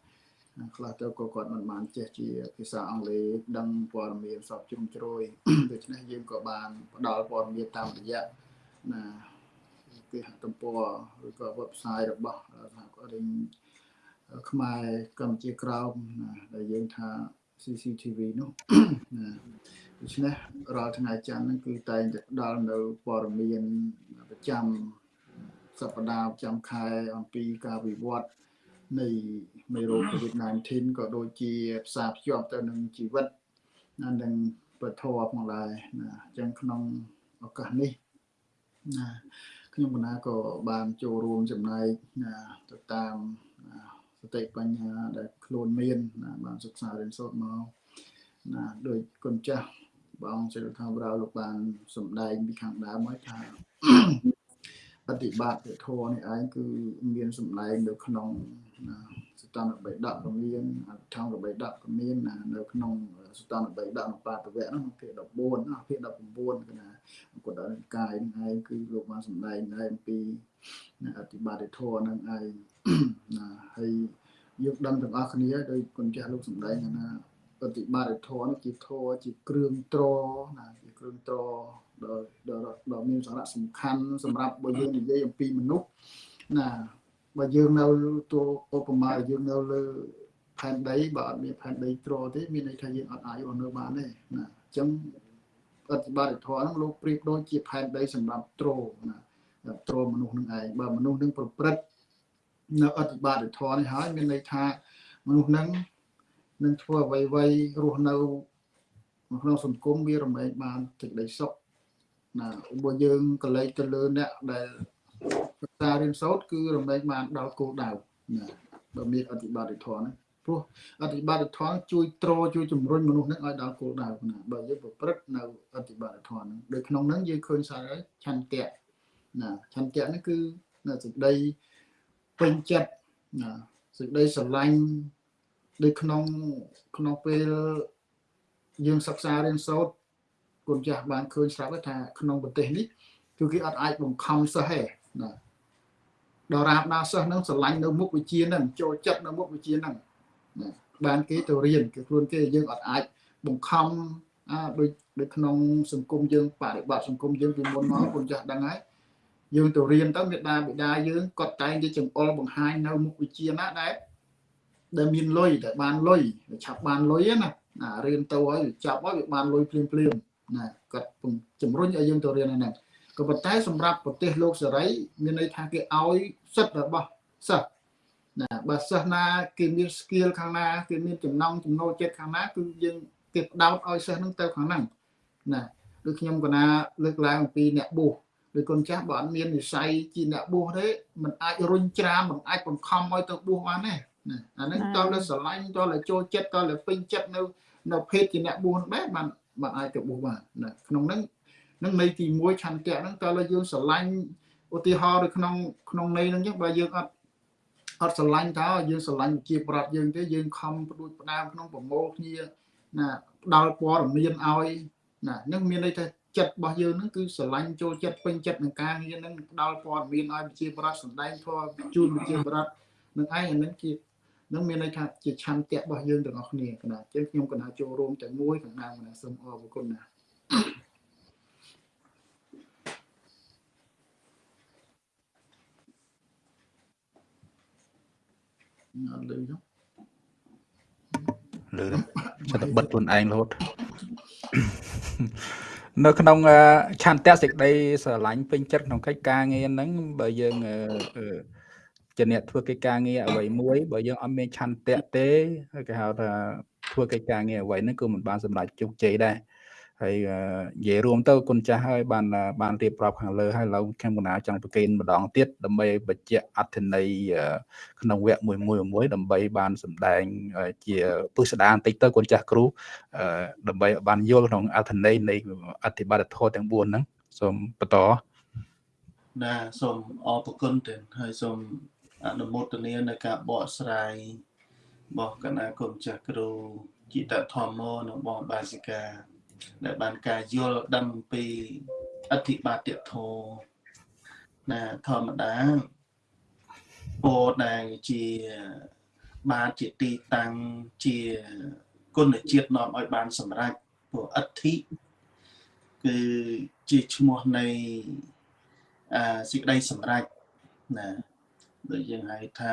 ខ្លះទៅក៏គាត់មិនបានចេះជាភាសាអង់គ្លេសដឹងព័ត៌មានសពជ្រុងជ្រោយដូច្នេះយើងក៏បានផ្ដល់ព័ត៌មានតាមរយៈណាគេហទំព័រឬក៏ website របស់សហគមន៍ ខ្មែរកម្ពុជាក្រោមណាដែលយើងថា CCTV នោះណាដូច្នេះរាល់ថ្ងៃច័ន្ទហ្នឹងគឺតែងតែផ្ដល់នៅព័ត៌មានប្រចាំសប្តាហ៍ប្រចាំខែអំពីការវិវត្តនៃមេរោគ COVID-19 ក៏ដូចជាផ្សារភ្ជាប់ទៅនឹងជីវិតណានិងប្រធរផងដែរណាអញ្ចឹងក្នុងឱកាសនេះណាខ្ញុំកណាក៏បានចូលរួមចំណែកណាទៅតាមណា សតិបញ្ញាដែលខ្លួនមានណាបានសិក្សារៀនសូត្រមកណាដោយគុណចាស់បងសិលថាប្រៅលោកបានសម្ដែងពីខាងដើមមកថាបฏิបត្តិធម៌នេះឯងគឺមានសម្ដែងនៅក្នុងណាសតនបិដកក៏មានអត្ថងបិដកក៏មានណានៅក្នុងសតនបិដកបាតវៈនោះភាគ14ណាភាគ19គឺណាគាត់ដល់កាយហ្នឹងឯងគឺលោកបានសម្ដែងដែរអំពីណាអតិបត្តិធម៌ហ្នឹងឯង ណាហើយយើងដឹងទាំងអស់គ្នាដោយគុណចាស់លោកសម្ដែងថាបฏิបត្តិធម៌នេះជាធម៌ជាគ្រឿងត្រណាជាគ្រឿងត្រដ៏ដ៏ដ៏មានសារៈសំខាន់សម្រាប់បើយើងនិយាយអំពីមនុស្សណាបើយើងនៅតួឧបមាយើងនៅលើផែនដីបើអត់មានផែនដីត្រទេមានន័យថាយើងអត់អាចរស់នៅបានទេណាអញ្ចឹងអធិបត្តិធម៌ហ្នឹងលោកប្រៀបដូចជាផែនដីសម្រាប់ត្រណាត្រមនុស្សនឹងឯងបើមនុស្សនឹងប្រព្រឹត្ត នៅអធិបត្តិធម៌នេះហើយមានន័យថាមនុស្សនឹងនឹងធ្វើអ្វីអ្វីរស់នៅក្នុងសង្គមវារមែងបានសេចក្តីសុខណាបើយើងកលេចទៅលើអ្នកដែលសិក្សារៀនសូត្រគឺរមែងបានដល់គោលដៅណាបើមានអធិបត្តិធម៌ហ្នឹងព្រោះអធិបត្តិធម៌ជួយទ្រជួយជំរុញមនុស្សហ្នឹងឲ្យដល់គោលដៅណាបើយើងប្រព្រឹត្តនៅអធិបត្តិធម៌ហ្នឹងដោយក្នុងហ្នឹងយើងឃើញសារហើយឆន្ទៈណាឆន្ទៈហ្នឹងគឺនៅសេចក្តី ពេញចិត្តណាសេចក្តីស្រឡាញ់ដូចក្នុងក្នុងពេលយើងសិក្សារៀនសូត្រគុណចាស់បានឃើញស្រាប់ថាក្នុងប្រទេសនេះគឺគេអត់អាចបង្ខំសិស្សទេណាដល់រាបណាសិស្សនឹងស្រឡាញ់នៅមុខវិជ្ជានឹងចូលចិត្តនៅមុខវិជ្ជានឹងណាបានគេទៅរៀនគេខ្លួនគេយើងអត់អាចបង្ខំអាដូចដូចក្នុងសង្គមយើងបរិបត្តិសង្គមយើងពីមុនមកគុណចាស់ដឹងហើយ យើងទៅរៀនទៅមេដាបិតាយើងគាត់តែងតែចង្អុលបង្ហាញនៅមុខវិជ្ជាណាដែលដែលមានលុយដែលបានលុយឆាប់បានលុយណាណារៀនទៅហើយចាប់ហើយវាបានលុយភ្លាមភ្លាមណាគាត់ជំរុញឲ្យយើងទៅរៀនហ្នឹងក៏ប៉ុន្តែសម្រាប់ប្រទេសលោកសេរី មានន័យថាគេឲ្យសិទ្ធិរបស់សិស្សណាបើសិស្សណាគេមាន skill ខាងណាគេមានចំណង់ចំណូលចិត្តខាងណាគឺយើងគេផ្ដោតឲ្យសិស្សហ្នឹងទៅខាងហ្នឹងណាដូចខ្ញុំកណាលើកឡើងអំពីអ្នកបួសដូ ចកូនចាស់បើអត់មាននិស័យជាអ្នកបួសទេมันអាចរុញច្រាមมันអាចបង្ខំឲ្យទៅបួសបានទេណាអាហ្នឹងតើលើស្រឡាញ់តើលើចូលចិត្តតើលើពេញចិត្តនៅនៅភេទជាអ្នកបួសបែបបានបានអាចទៅបួសបានណាក្នុងហ្នឹងនឹងន័យទី1ឆន្ទៈហ្នឹងតើលើយើងស្រឡាញ់ឧទាហរណ៍នៅក្នុងក្នុងន័យហ្នឹងចឹងបើយើងអត់អត់ស្រឡាញ់តើយើងស្រឡាញ់ជាប្រដ្ឋយើងទេយើងខំផ្ដួចផ្ដើមក្នុងប្រមូលគ្នាណាផ្ដល់ព័ត៌មានឲ្យណានឹងមានន័យថា ចិត្តរបស់យើងហ្នឹងគឺស្រឡាញ់ចូលចិត្តពេញចិត្តនឹងការងារហ្នឹងផ្ដល់ព័ត៌មានឲ្យប្រជាប្រដ្ឋសម្ដែងធម៌ជូនប្រជាប្រដ្ឋនឹងឯងអានឹងជានឹងមានន័យថាជាឆន្ទៈរបស់យើងទាំងអស់គ្នាកណាអញ្ចឹងខ្ញុំកណាចូលរួមតែមួយកណ្ដាលកណាសូមអរគុណណាអត់លឺទេលឺចិត្តតែបិទខ្លួនឯងរហូត នៅក្នុងឆន្ទៈសេចក្តីស្រឡាញ់ពេញចិត្តក្នុងកិច្ចការងារហ្នឹងបើយើងជាអ្នកធ្វើកិច្ចការងារអ្វីមួយបើយើងអត់មានឆន្ទៈទេគេហៅថាធ្វើកិច្ចការងារអ្វីហ្នឹងគឺមិនបានសម្រេចជោគជ័យដែរ ហើយនិយាយរួមទៅគុណចាស់ហើយបានបានរៀបរាប់ខាងលើហើយឡើងខ្ញុំកណាចង់ប្រកេនម្ដងទៀតដើម្បីបញ្ជាក់អត្ថន័យក្នុងវគ្គមួយមួយមួយដើម្បីបានសម្ដែងជាពុស្ដាបន្តិចទៅគុណចាស់គ្រូដើម្បីបានយល់ក្នុងអត្ថន័យនៃអធិបតធម៌ទាំង4ហ្នឹងសូមបន្តណាសូមអរគុណទៅហើយសូមអនុមោទនានៅការបកស្រាយរបស់គណៈគុណចាស់គ្រូជីតធម្មនិងបងបាសិកា ដែលបានការយល់ដឹងពីអធិបាតិធម៌ណាធម្មតាពោដែលជាបានជាទីតាំងជាគុណជាតិនាំឲ្យបានសម្រេចព្រោះអធិគឺជាឈ្មោះនៃអាសេចក្តីសម្រេចណាដូចយើងហៅថា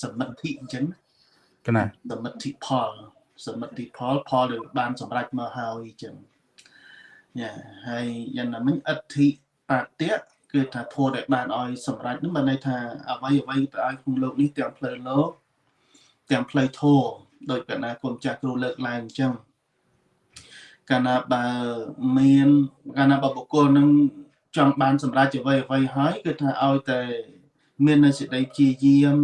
សមិទ្ធិអញ្ចឹងកណាសមិទ្ធិផល សមិទ្ធិផលផលដែលបានសម្រេចមកហើយអញ្ចឹងយ៉ាហើយយ៉ាងណាមិញអធិបតៈគឺថាធម៌ដែលបានឲ្យសម្រេចនោះបានន័យថាអ្វីអ្វីទៅឲ្យក្នុងលោកនេះទាំងផ្លូវលោកទាំងផ្លូវធម៌ដោយកណាគុណចាស់គ្រូលើកឡើងអញ្ចឹងកាលណាបើមានកាលណាបើបុគ្គលនឹងចង់បានសម្រេចអ្វីអ្វីហើយគឺថាឲ្យតែមាននៅសេចក្តីព្យាយាម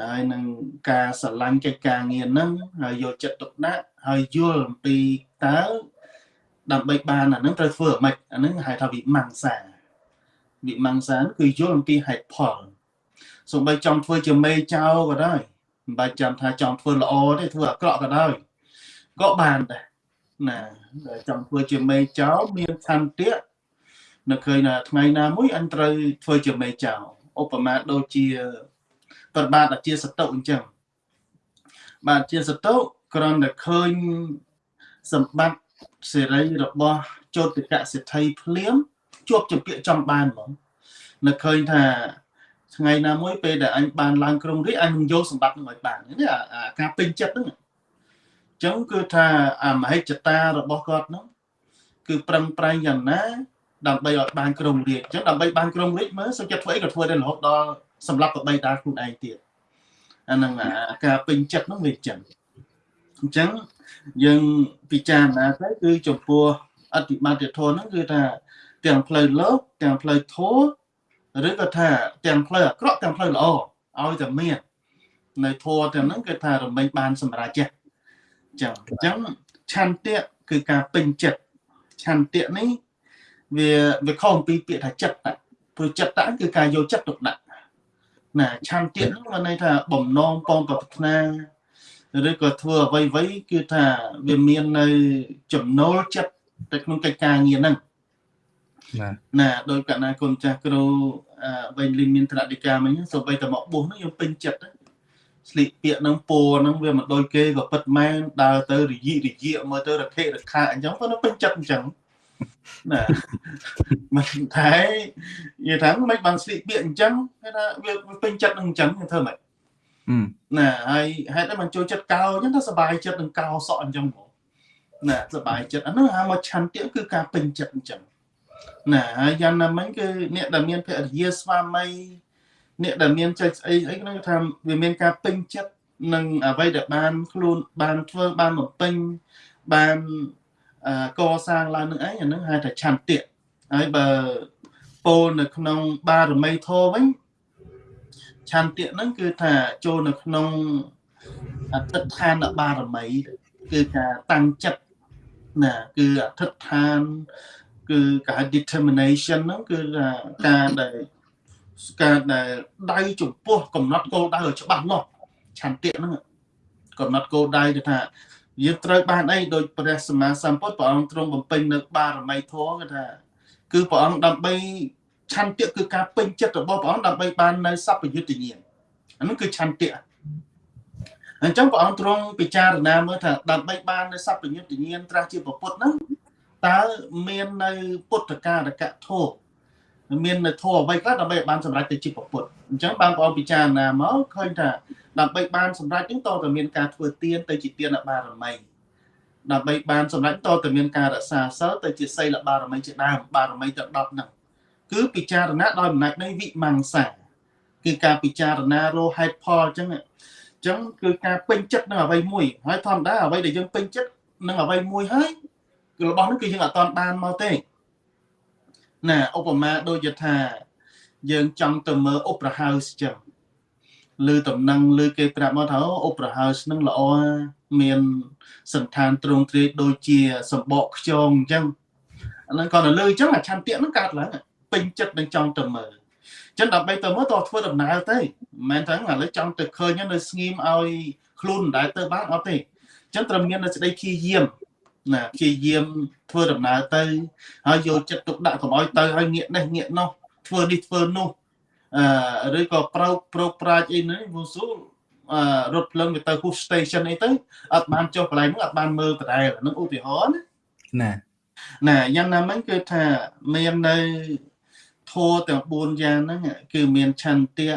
ហើយនឹងការស្រឡាញ់កិច្ចការងារហ្នឹងហើយយកចិត្តទុកដាក់ហើយយល់អំពីតើដើម្បីបានអាហ្នឹងត្រូវធ្វើអ្មេចអាហ្នឹងហៅថាវិមង្សាវិមង្សាគឺយល់អំពីហេតុផលសូម្បីចង់ធ្វើជាមេចៅក៏ដោយមិនបាច់ចាំថាចង់ធ្វើល្អទេធ្វើអាក្រក់ក៏ដោយក៏បានដែរណាដែលចង់ធ្វើជាមេចៅមានឆន្ទៈនៅឃើញថាថ្ងៃណាមួយអញត្រូវធ្វើជាមេចៅឧបមាដូចជា ប្របាទអាជាសតុអញ្ចឹងបាទជាសតុគ្រាន់តែឃើញសម្បត្តិសេរីរបស់ចោតិកសិទ្ធិភ្លាមជាប់ជាពាក្យចំបានហ្មងនៅឃើញថាថ្ងៃណាមួយពេលដែលអញបានឡើងក្រុងរាជអញនឹងយកសម្បត្តិនឹងឲ្យបាននេះអាការពេញចិត្តហ្នឹងអញ្ចឹងគឺថាអាមហិច្ឆតារបស់គាត់ហ្នឹងគឺប្រឹងប្រែងយ៉ាងណា ដើម្បីឲ្យបានក្រុងរាជអញ្ចឹងដើម្បីបានក្រុងរាជមើលសុខចិត្តធ្វើអីក៏ធ្វើដែររហូតដល់ សម្រាប់ប្របីតាខ្លួនឯងទៀតអាហ្នឹងអាការពេញចិត្តហ្នឹងវាអញ្ចឹងអញ្ចឹងយើងពិចារណាទៅគឺចំពោះអតិបត្តិធម៌ហ្នឹងគឺថាទាំងផ្លូវលោកទាំងផ្លូវធម៌ឬក៏ថាទាំងផ្លូវអាក្រក់ទាំងផ្លូវល្អឲ្យតែមាននៅធម៌ទាំងហ្នឹងគឺថារំលែងបានសម្រាប់ចេះចឹងអញ្ចឹងឆន្ទៈគឺការពេញចិត្តឆន្ទៈនេះវាវាខុសពីពាក្យថាចិត្តព្រោះចិត្តគឺការយកចិត្តទុកដាក់ ណាឆន្ទៈនោះមានន័យថាបំណងពងប្រាថ្នាឬក៏ធ្វើអ្វីអ្វីគឺថាវាមាននៅចំណូលចិត្តទៅក្នុងកិច្ចការងារហ្នឹងណាណាដោយកណាគុណចាស់គ្រូអឺវិញលីមានត្រតិកាមិញសូម្បីតែមកបួសហ្នឹងយើងពេញចិត្តណាស្លៀកពាក់ហ្នឹងពោហ្នឹងវាមិនដូចគេក៏ពិតមែនដើរទៅរយិរយៈមើលទៅរខិរខាអញ្ចឹងប៉ុន្តែពេញចិត្តអញ្ចឹង ណាមិនតែនិយាយថាមិនបានស្លៀកពាក់អញ្ចឹងគេថាវាពេញចិត្តនឹងអញ្ចឹងគេធ្វើម៉េច អឺ ណាហើយហេតុអីមិនចូលចិត្តកោអញ្ចឹងទៅសบายចិត្តនឹងកោសក់អញ្ចឹងបងណាសบายចិត្តអានោះហៅមកឆន្ទៈគឺការពេញចិត្តអញ្ចឹងណាហើយយ៉ាងណាមិញគឺអ្នកដែលមានភរិយាស្វាមីអ្នកដែលមានចិត្តស្អីអីហ្នឹងថាវាមានការពេញចិត្តនឹងអ្វីដែលបានខ្លួនបានធ្វើបានបំពេញបានអឺ កសាងឡើងនឹងអីអាហ្នឹងហៅថាឆន្ទៈហើយបើពោលនៅក្នុងបារមីធម៌វិញឆន្ទៈហ្នឹងគឺថាចូលនៅក្នុងអតិដ្ឋានបារមី គឺការតាំងចិត្តណាគឺអធិដ្ឋាន គឺការ determination ហ្នឹងគឺថាការដែលការដែលដៅចំពោះកំណត់គោលដៅឲ្យច្បាស់លាស់ឆន្ទៈហ្នឹងកំណត់គោលដៅទៅថា យើងត្រូវបានអីដោយព្រះសម្មាសម្ពុទ្ធព្រះអង្គទ្រង់បំពេញនៅបារមីធម៌គឺថាគឺព្រះអង្គដើម្បីឆន្ទៈគឺការពេញចិត្តរបស់ព្រះអង្គដើម្បីបាននៅសព្វយុត្តញ្ញាណអានោះគឺឆន្ទៈអញ្ចឹងព្រះអង្គទ្រង់ពិចារណាមើលថាដើម្បីបាននៅសព្វយុត្តញ្ញាណត្រាស់ជាពុទ្ធហ្នឹងតើមាននៅពុទ្ធការកធម៌មាននៅធម៌អ្វីខ្លះដើម្បីឲ្យបានសម្រេចទៅជាពុទ្ធអញ្ចឹងបានព្រះអង្គពិចារណាមកឃើញថា ដើម្បីបានសម្រេចហ្នឹងតើតើមានការធ្វើទានទៅជាទានបារមីដើម្បីបានសម្រេចតើតើមានការរក្សាសិលទៅជាសីលបារមីជាដើមបារមីទាំង10ហ្នឹងគឺពិចារណាដោយអំណាចនៃវិមង្សាគឺការពិចារណារហេតុផលអញ្ចឹងអញ្ចឹងគឺការពេញចិត្តនឹងអ្វីមួយហើយធម្មតាអ្វីដែលយើងពេញចិត្តនឹងអ្វីមួយហើយគឺរបស់នោះគឺយើងអត់តាន់បានមកទេណាឧបមាដូចជាថាយើងចង់ទៅមើល Opera House ចឹង ឬតំណែងឬគេប្រាប់មកថាអូ Opera House នឹងល្អមានសន្តានទ្រង់ទ្រាយដូចជាសម្បកខ្យងអញ្ចឹងអាហ្នឹងគាត់ទៅលើអញ្ចឹងអាឆន្ទៈហ្នឹងកើតឡើងពេញចិត្តនឹងចង់ទៅមើលចឹងដើម្បីទៅមើលតើធ្វើដំណើរទៅមិនមែនថាឥឡូវចង់ទៅឃើញនៅស្ងៀមឲ្យខ្លួនមិនដែលទៅបានអត់ទេចឹងត្រូវមាននៅសេចក្តីព្យាយាមណាព្យាយាមធ្វើដំណើរទៅហើយយកចិត្តទុកដាក់កុំឲ្យទៅហើយងាកនេះងាកនោះធ្វើនេះធ្វើនោះអឺ ឬក៏ប្រោកប្រោកប្រាជ្ញអីហ្នឹងវូស៊ូអឺរថភ្លើងវាទៅ push station អីទៅអត់បានចុះកន្លែងហ្នឹងអត់បានមើលដដែលហ្នឹងឧទាហរណ៍ណាណាណាយ៉ាងណាមិញគឺថាមាននៅធម៌ទាំង4យ៉ាងហ្នឹងគឺមានឆន្ទៈ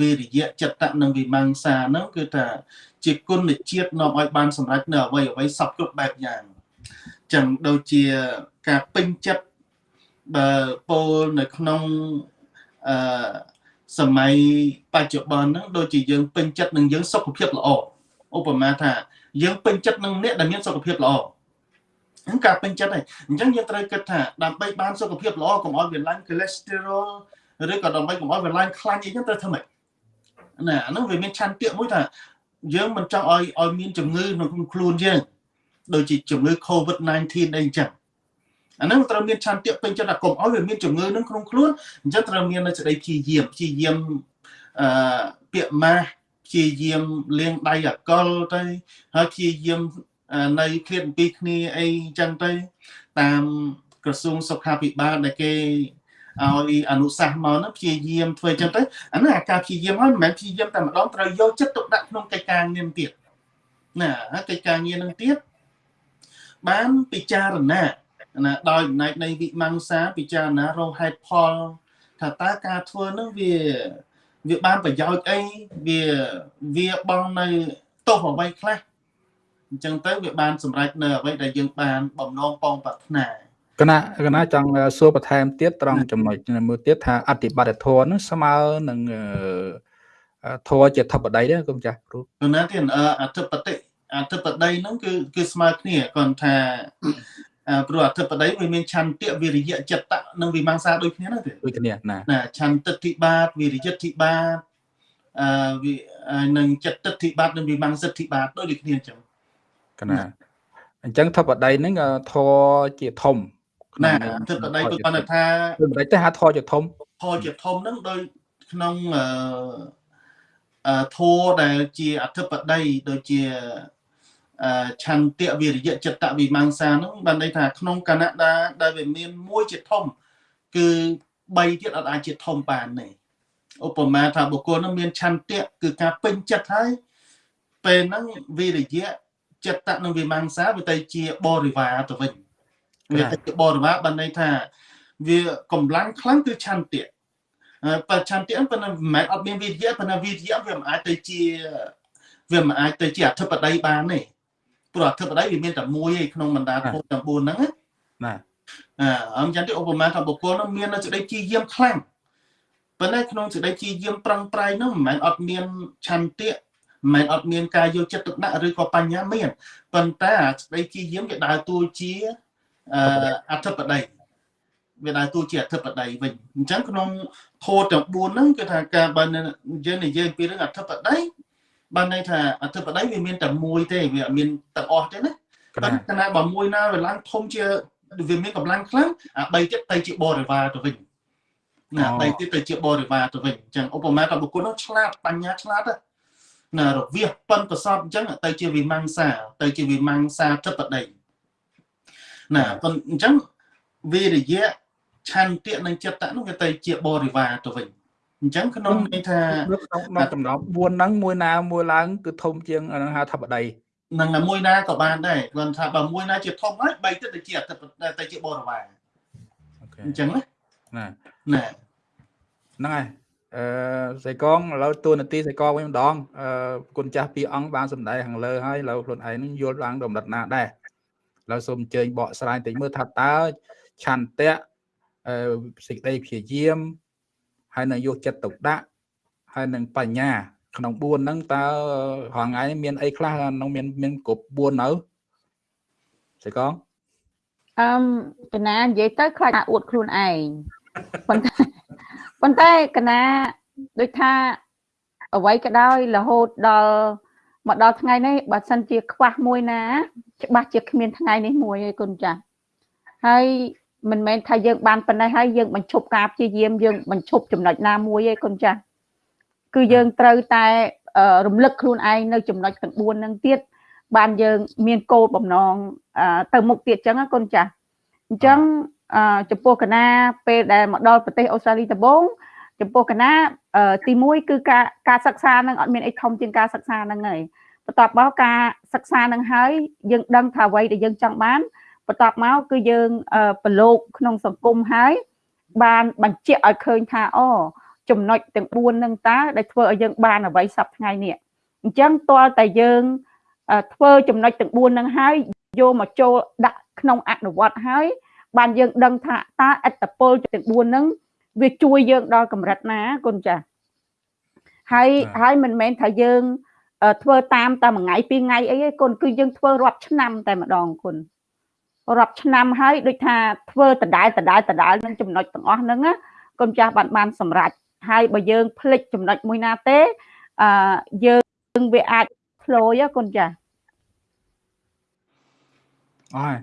វិរិយៈចិត្តៈនិងវិមង្សាហ្នឹងគឺថាជាគុណជាតិនាំឲ្យបានសម្រេចនៅអ្វីអ្វីសពគ្រប់បែបយ៉ាងចឹងដូចជាការពេញចិត្តបើពោលនៅក្នុង អឺសម័យបច្ចុប្បន្នហ្នឹងដូចជាយើងពេញចិត្តនឹងយើងសុខភាពល្អឧបមាថាយើងពេញចិត្តនឹងអ្នកដែលមានសុខភាពល្អហ្នឹងការពេញចិត្តហើយអញ្ចឹងយើងត្រូវគិតថាដើម្បីបានសុខភាពល្អកុំឲ្យវាឡើង cholesterol ឬក៏ដើម្បីកុំឲ្យវាឡើងខ្លាញ់អីចឹងត្រូវធ្វើម៉េចណាអាហ្នឹងវាមានឆន្ទៈមួយថាយើងមិនចង់ឲ្យឲ្យមានជំងឺនៅក្នុងខ្លួនយើងដូចជាជំងឺ COVID-19 អីចឹង អាហ្នឹងត្រូវមានឆន្ទៈពេញចិត្តថាកុំឲ្យវាមានជំងឺនឹងក្នុងខ្លួនអញ្ចឹងត្រូវមាននៅសេចក្តីព្យាយាមព្យាយាមអឺពាក្យម៉ាស់ព្យាយាមលាងដៃអកលទៅហើយព្យាយាមនៅឃ្លាតពីគ្នាអីចឹងទៅ តាមក្រសួងសុខាភិបាលដែលគេឲ្យអនុសាសន៍មកហ្នឹងព្យាយាមធ្វើចឹងទៅអាហ្នឹងអាការព្យាយាមហើយមិនមែនព្យាយាមតែម្ដងត្រូវយកចិត្តទុកដាក់ក្នុងកិច្ចការងារទៀតណាហើយកិច្ចការងារហ្នឹងទៀតបានពិចារណា ណាដោយអំណាចនៃវិមង្សាពិចារណារងហេតុផលថាតើការធ្វើហ្នឹងវាវាបានប្រយោជន៍អីវាវាបងនៅទោសអ្វីខ្លះអញ្ចឹងទៅវាបានសម្រេចនៅអ្វីដែលយើងបានបំណងពងប្រាថ្នាគណៈគណៈចង់សួរបន្ថែមទៀតត្រង់ចំណុចមួយទៀតថាអតិបត្តិធម៌នឹងស្មើនឹងធម៌ជាធិបតីដែរគុំចាស់គ្រូគណៈទៀតអធិបតីអធិបតីហ្នឹងគឺគឺស្មើគ្នាគាត់ថា ព្រោះអធិបតីវាមានឆន្ទៈវិរិយៈចិត្តៈនិងវិមង្សាដូចគ្នាហ្នឹងទេដូចគ្នាណាណាឆន្ទិដ្ឋិបាតវិរិយៈធិបាតអឺនិងចិត្តិដ្ឋិបាតនិងវិមង្សិទ្ធិបាតដូចគ្នាអញ្ចឹងកណាអញ្ចឹងធិបតីហ្នឹងធរជាធំណាធិបតីគាត់គាត់ថាមិនបាច់ទេហៅធរជាធំធរជាធំហ្នឹងដោយក្នុងអឺធัวដែលជាអធិបតីដូចជាអឺ ឆន្ទៈវិរិយៈចិត្តវិមង្សាហ្នឹងបានន័យថាក្នុងកណដាដែលវាមានមួយជាធំ គឺ3ទៀតអត់អាចជាធំបានទេឧបមាថាបុគ្គលហ្នឹងមានឆន្ទៈគឺការពេញចិត្តហើយពេលហ្នឹងវិរិយៈចិត្តនិងវិមង្សាវាទៅជាបរិវារទៅវិញវាទៅជាបរិវារបានន័យថាវាកម្លាំងខ្លាំងគឺឆន្ទៈបច្ឆន្ទៈប៉ុន្តែមិនមែនអត់មានវិរិយៈប៉ុន្តែវិរិយៈវាមិនអាចទៅជាវាមិនអាចទៅជាអធិបតីបានទេ ព្រោះអធិបតីវាមានតែមួយឯក្នុងបណ្ដាធម៌ទាំង4ហ្នឹងណាអឺអញ្ចឹងទីឧបមាថាបុគ្គលនោះមាននៅសេចក្តីជាយាមខ្លាំងប៉ុន្តែក្នុងសេចក្តីជាយាមប្រឹងប្រែងនោះមិនមែនអត់មានឆន្ទៈមិនមែនអត់មានការយកចិត្តទុកដាក់ឬក៏បញ្ញាមានប៉ុន្តែសេចក្តីជាយាមវាដើរតួជាអធិបតីវាដើរតួជាអធិបតីវិញអញ្ចឹងក្នុងធម៌ទាំង4ហ្នឹងគឺថាការបើយើងនិយាយពីរឿងអធិបតី បានន័យថាអធិបតីវាមានតែមួយទេវាអត់មានទាំងអស់ទេណាតែគណៈបើមួយណាវាឡើងធំជាវាមានកម្លាំងខ្លាំងអា3ទៀតទៅជាបរិវារទៅវិញណា3ទៀតទៅជាបរិវារទៅវិញអញ្ចឹងឧបមាថាបុគ្គលនោះឆ្លាតបញ្ញាឆ្លាតណារវាសប៉ិនប្រសពអញ្ចឹងទៅជាវិមង្សាទៅជាវិមង្សាធិបតីណាប៉ុន្តែអញ្ចឹងវិរិយៈឆន្ទៈនិងចិត្តៈនោះវាទៅជាបរិវារទៅវិញ អញ្ចឹងក្នុងន័យថាក្នុងចំណោម4ហ្នឹងមួយណាមួយឡើងគឺធំជាងនឹងហៅថាបដីនឹងមួយណាក៏បានដែរគាត់ថាបើមួយណាជាធំហើយបីទៅទៅជាទៅជាបរិវារអញ្ចឹងណាណាណាហ្នឹងហើយអឺសៃកងឥឡូវតួនាទីសៃកងវិញម្ដងអឺគុណចាស់ពីអង្គបានសម្ដែងខាងលើហើយឥឡូវខ្លួនឯងនឹងយល់ឡើងដំណិតណាដែរឥឡូវសូមអញ្ជើញបកស្រាយតិចមើលថាតើឆន្ទៈអឺសេចក្តីព្យាយាម ហើយនឹងយកចិត្តទុកដាក់ហើយនឹងបញ្ញាក្នុង4ហ្នឹងតើរងថ្ងៃមានអីខ្លះក្នុងមានមានគ្រប់4នៅស្អីកងអឺកណានិយាយទៅខ្លាចថាអួតខ្លួនឯងប៉ុន្តែប៉ុន្តែកណាដូចថាអ្វីក៏ដោយរហូតដល់មកដល់ថ្ងៃនេះបើសិនជាខ្វះមួយណា ច្បាស់ជាគ្មានថ្ងៃនេះមួយឯគុណចាស់ហើយ មិនមែនថាយើងបានប៉ុណ្ណេះហើយយើងបញ្ឈប់ការព្យាយាមយើងបញ្ឈប់ចំណុចណាមួយឯគុណចាស់គឺយើងត្រូវតែរំលឹកខ្លួនឯងនៅចំណុចទាំង4ហ្នឹងទៀតបានយើងមានគោលបំណងទៅមុខទៀតចឹងណាគុណចាស់អញ្ចឹងចំពោះកណាពេលដែលមកដល់ប្រទេសអូស្ត្រាលីដំបូងចំពោះកណាទី1គឺការការសិក្សានឹងអត់មានអីធំជាងការសិក្សាហ្នឹងហើយបន្ទាប់មកការសិក្សានឹងហើយយើងដឹងថាអ្វីដែលយើងចង់បាន បន្ទាប់មកគឺយើងប្រឡូកក្នុងសង្គមហើយបានបញ្ជាក់ឲ្យឃើញថាអូចំណុចទាំង4នឹងតើដែលធ្វើឲ្យយើងបានអ្វីសប្តាហ៍ថ្ងៃនេះអញ្ចឹងតើតែយើងធ្វើចំណុចទាំង4នឹងហើយយកមកចូលដាក់ក្នុងអនុវត្តហើយបានយើងដឹងថាតើអត្តពលទាំង4ហ្នឹងវាជួយយើងដល់កម្រិតណាគុណចាស់ហើយហើយមិនមែនថាយើងធ្វើតាមតែមួយថ្ងៃពីរថ្ងៃអីទេគុណគឺយើងធ្វើរាប់ឆ្នាំតែម្ដងគុណ រាប់ឆ្នាំហើយដូចថាធ្វើដដែលដដែលដដែលនឹងចំណុចទាំងអស់ហ្នឹងគុណចាស់បានបានសម្រេចហើយបើយើងភ្លេចចំណុចមួយណាទេអឺយើងវាអាចផ្លូយគុណចាស់អើយ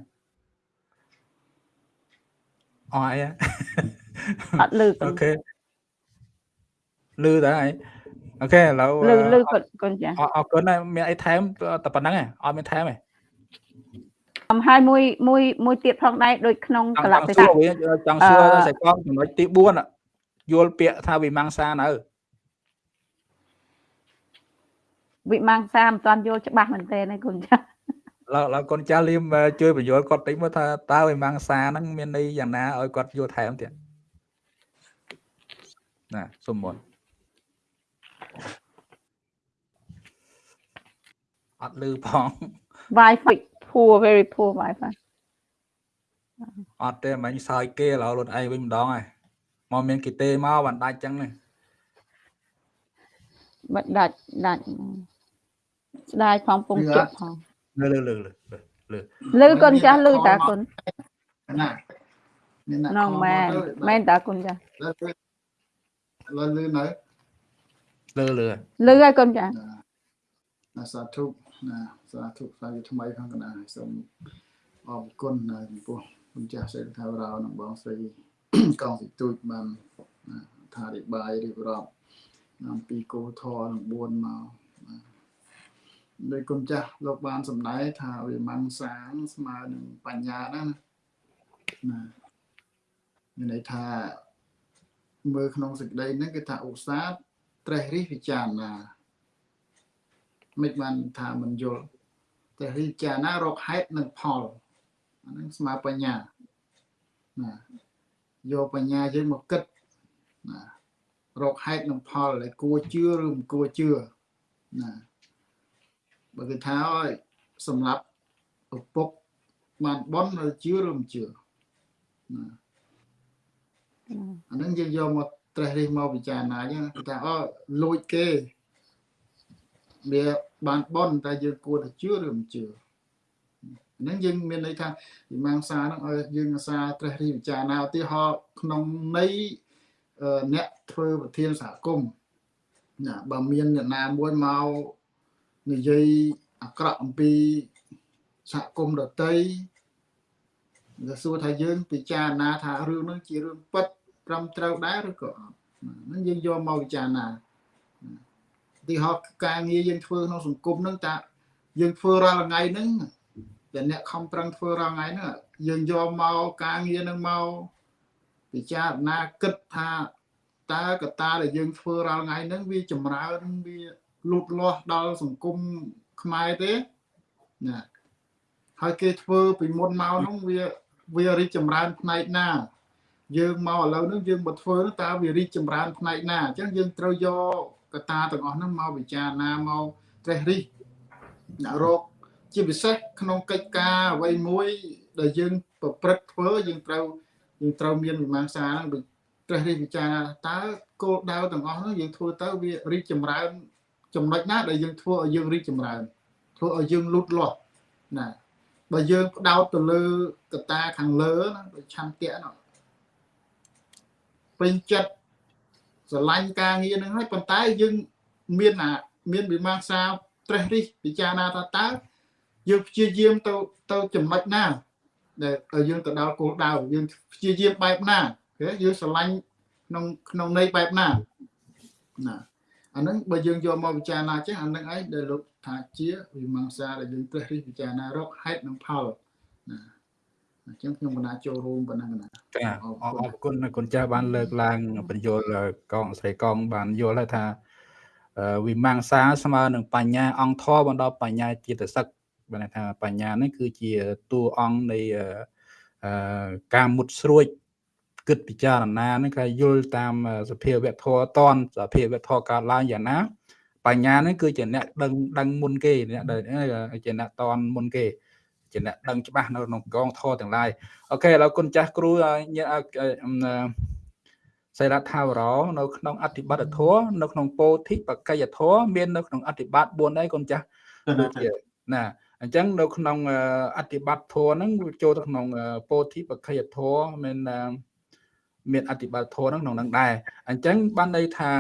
អស់អីអត់លឺអូខេលឺតើអីអូខេឥឡូវលឺលឺគាត់កូនចាអរគុណហើយមានអីថែមតែប៉ុណ្្នឹងឯងអត់មានថែមទេអំ ហើយមួយមួយមួយទៀតផងដែរដូចក្នុងកលៈទេសៈចង់សួរសេកងចំណុចទី4យល់ពាក្យថាវិមង្សានៅវិមង្សាមិនទាន់យល់ច្បាស់មែនទេណាគុណចាឡើយឡើយកូនចាស់លៀមជួយបញ្យល់គាត់តិចមើលថាតើវិមង្សាហ្នឹងមានន័យយ៉ាងណាឲ្យគាត់យល់ថែមទៀតណាសុំមុនអត់លឺផង Wi-Fi poor very poor Wi-Fi អត់ទេមិញសើចគេឥឡូវខ្លួនឯងវិញម្ដងហើយមកមានគេទេមកបានដាច់ចឹងនេះបាត់ដាច់ដាច់ស្ដាយផងពងជក់ផងលើលើលើលើលើលើកូនចាស់លើតាកូនណាមានណាងមែនមែនតាកូនចាស់លើលើនៅលើលើលើហើយកូនចាស់ណាសាធុ ណាសាធុសាយថ្មីខាងកណាសូមអរគុណណាចំពោះគុណចាស់សេដ្ឋាវរោនិងបងស្រីកងសិទូចបានថារិបាយរៀបរាប់អំពីគោធរនឹង4មកដោយគុណចាស់លោកបានសម្ដែងថាវិមង្សាស្មើនឹងបញ្ញាណាណាមានន័យថាមើលក្នុងសេចក្តីហ្នឹងគឺថាឧស្សាហ៍ត្រេះរិះពិចារណា មិនបានថាមិនយល់តែរិះពិចារណារកហេតុនិងផលអាហ្នឹងស្មើបញ្ញាណាយកបញ្ញាយើងមកគិតណារកហេតុនិងផលដែលគួរជឿឬមិនគួរជឿណាបើគេថាឲ្យសម្រាប់ឪពុកបានបន់ឬជឿឬមិនជឿណាអានឹងយើងយកមកត្រេះរិះមកពិចារណាអញ្ចឹងគេថាអូលួចគេ វាបានបន់តែយើងគួរតែជឿឬមិនជឿហ្នឹងយើងមានន័យថាវិមង្សាហ្នឹងឲ្យយើងអាសាត្រេះរិះពិចារណាឧទាហរណ៍ក្នុងន័យអ្នកធ្វើប្រធានសហគមន៍ណាបើមានអ្នកណាមួយមកនិយាយអាក្រក់អំពីសហគមន៍ដតីវាសួរថាយើងពិចារណាថារឿងនោះជារឿងពិតត្រឹមត្រូវដែរឬក៏អត់ហ្នឹងយើងយកមកពិចារណា ទីហោការងារយើងធ្វើក្នុងសង្គមហ្នឹងតាយើងធ្វើរាល់ថ្ងៃហ្នឹងតែអ្នកខំប្រឹងធ្វើរាល់ថ្ងៃហ្នឹងយើងយកមកការងារហ្នឹងមកពិចារណាគិតថាតើកត្តាដែលយើងធ្វើរាល់ថ្ងៃហ្នឹងវាចម្រើនវាលូតលាស់ដល់សង្គមខ្មែរទេណាហើយគេធ្វើពីមុនមកហ្នឹងវាវារីកចម្រើនផ្នែកណា យើងមកឥឡូវហ្នឹងយើងមកធ្វើតើវារីកចម្រើនផ្នែកណាអញ្ចឹងយើងត្រូវយក កត្តាទាំងអស់ហ្នឹងមកពិចារណាមកត្រេះរិះអ្នករកជាពិសេសក្នុងកិច្ចការអ្វីមួយដែលយើងប្រព្រឹត្តធ្វើយើងត្រូវយើងត្រូវមានវិមង្សាហ្នឹងត្រេះរិះពិចារណាតើគោលដៅទាំងអស់ហ្នឹងយើងធ្វើទៅវារីកចម្រើន ចំណុចណាដែលយើងធ្វើឲ្យយើងរីកចម្រើនធ្វើឲ្យយើងលូតលាស់ណាបើយើងផ្ដោតទៅលើកតាខាងលើណាដូចឆន្ទៈនោះពេញចិត្ត ស្រឡាញ់ការងារនឹងហើយប៉ុន្តែយើងមានអាមានវិមង្សាត្រេះរិះពិចារណាថាតើយើងព្យាយាមទៅទៅចំណុចណាដែលយើងទៅដល់គោលដៅយើងព្យាយាមបែបណាគេយើងស្រឡាញ់ក្នុងក្នុងន័យបែបណាណាអាហ្នឹងបើយើងយកមកពិចារណាចេះអាហ្នឹងឯងដែលលោកថាជាវិមង្សាដែលយើងត្រេះរិះពិចារណារកហេតុនិងផលណា អញ្ចឹងខ្ញុំកណាចូលរួមប៉ុណ្ណឹងណាចាអរគុណគុណចាស់បានលើកឡើងបញ្យលកងស្រីកងបានយល់ថាវិមង្សាស្មើនឹងបញ្ញា អង្គធរបណ្ដោបញ្ញាចិត្តសឹកបានថាបញ្ញានេះគឺជាតួអង្គនៃការមុតស្រួចគិតពិចារណានឹងគេយល់តាមសភាវៈធម៌តនសភាវៈធម៌កើតឡើងយ៉ាងណាបញ្ញានេះគឺជាអ្នកដឹងដឹងមុនគេអ្នកជាអ្នកតនមុនគេ ជាអ្នកដឹងច្បាស់នៅក្នុងកងធរទាំងឡាយអូខេឥឡូវគុណចាស់គ្រូសេរថាវរោនៅក្នុងអធិបតធរនៅក្នុងពោធិបកយធរមាននៅក្នុងអធិបត4ដែរគុណចាស់ដូចជាណាអញ្ចឹងនៅក្នុងអធិបតធរហ្នឹងចូលទៅក្នុងពោធិបកយធរមានមានអតិបត្តិធម៌ហ្នឹងក្នុងនឹងដែរអញ្ចឹងបានន័យថា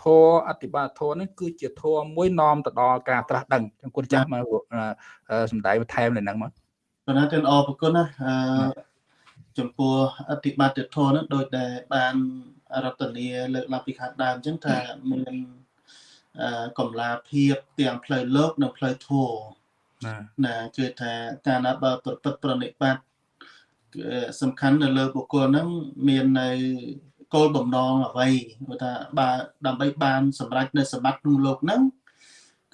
ធម៌អតិបត្តិធម៌ហ្នឹងគឺជាធម៌មួយនាំទៅដល់ការត្រាស់ដឹងចឹងគុណចាស់មកសំដែងបន្ថែមនៅហ្នឹងមក បណ្ណាទាំងអរប្រគុណណាអឺចំពោះអតិបត្តិធម៌ហ្នឹងដោយដែលបានរតនីលើកឡើងពីខាងដើមអញ្ចឹងថាមានអឺកំឡាភាពទាំងផ្លូវលោកនិងផ្លូវធម៌ណាណាគឺថាការណាបើប្រព្រឹត្តប្រណិបត្តិសំខាន់នៅលើបុគ្គលហ្នឹងមាននៅគោលបំណងអ្វីគាត់ថាបើដើម្បីបានសម្រេចនៅសម្បត្តិក្នុងលោកហ្នឹង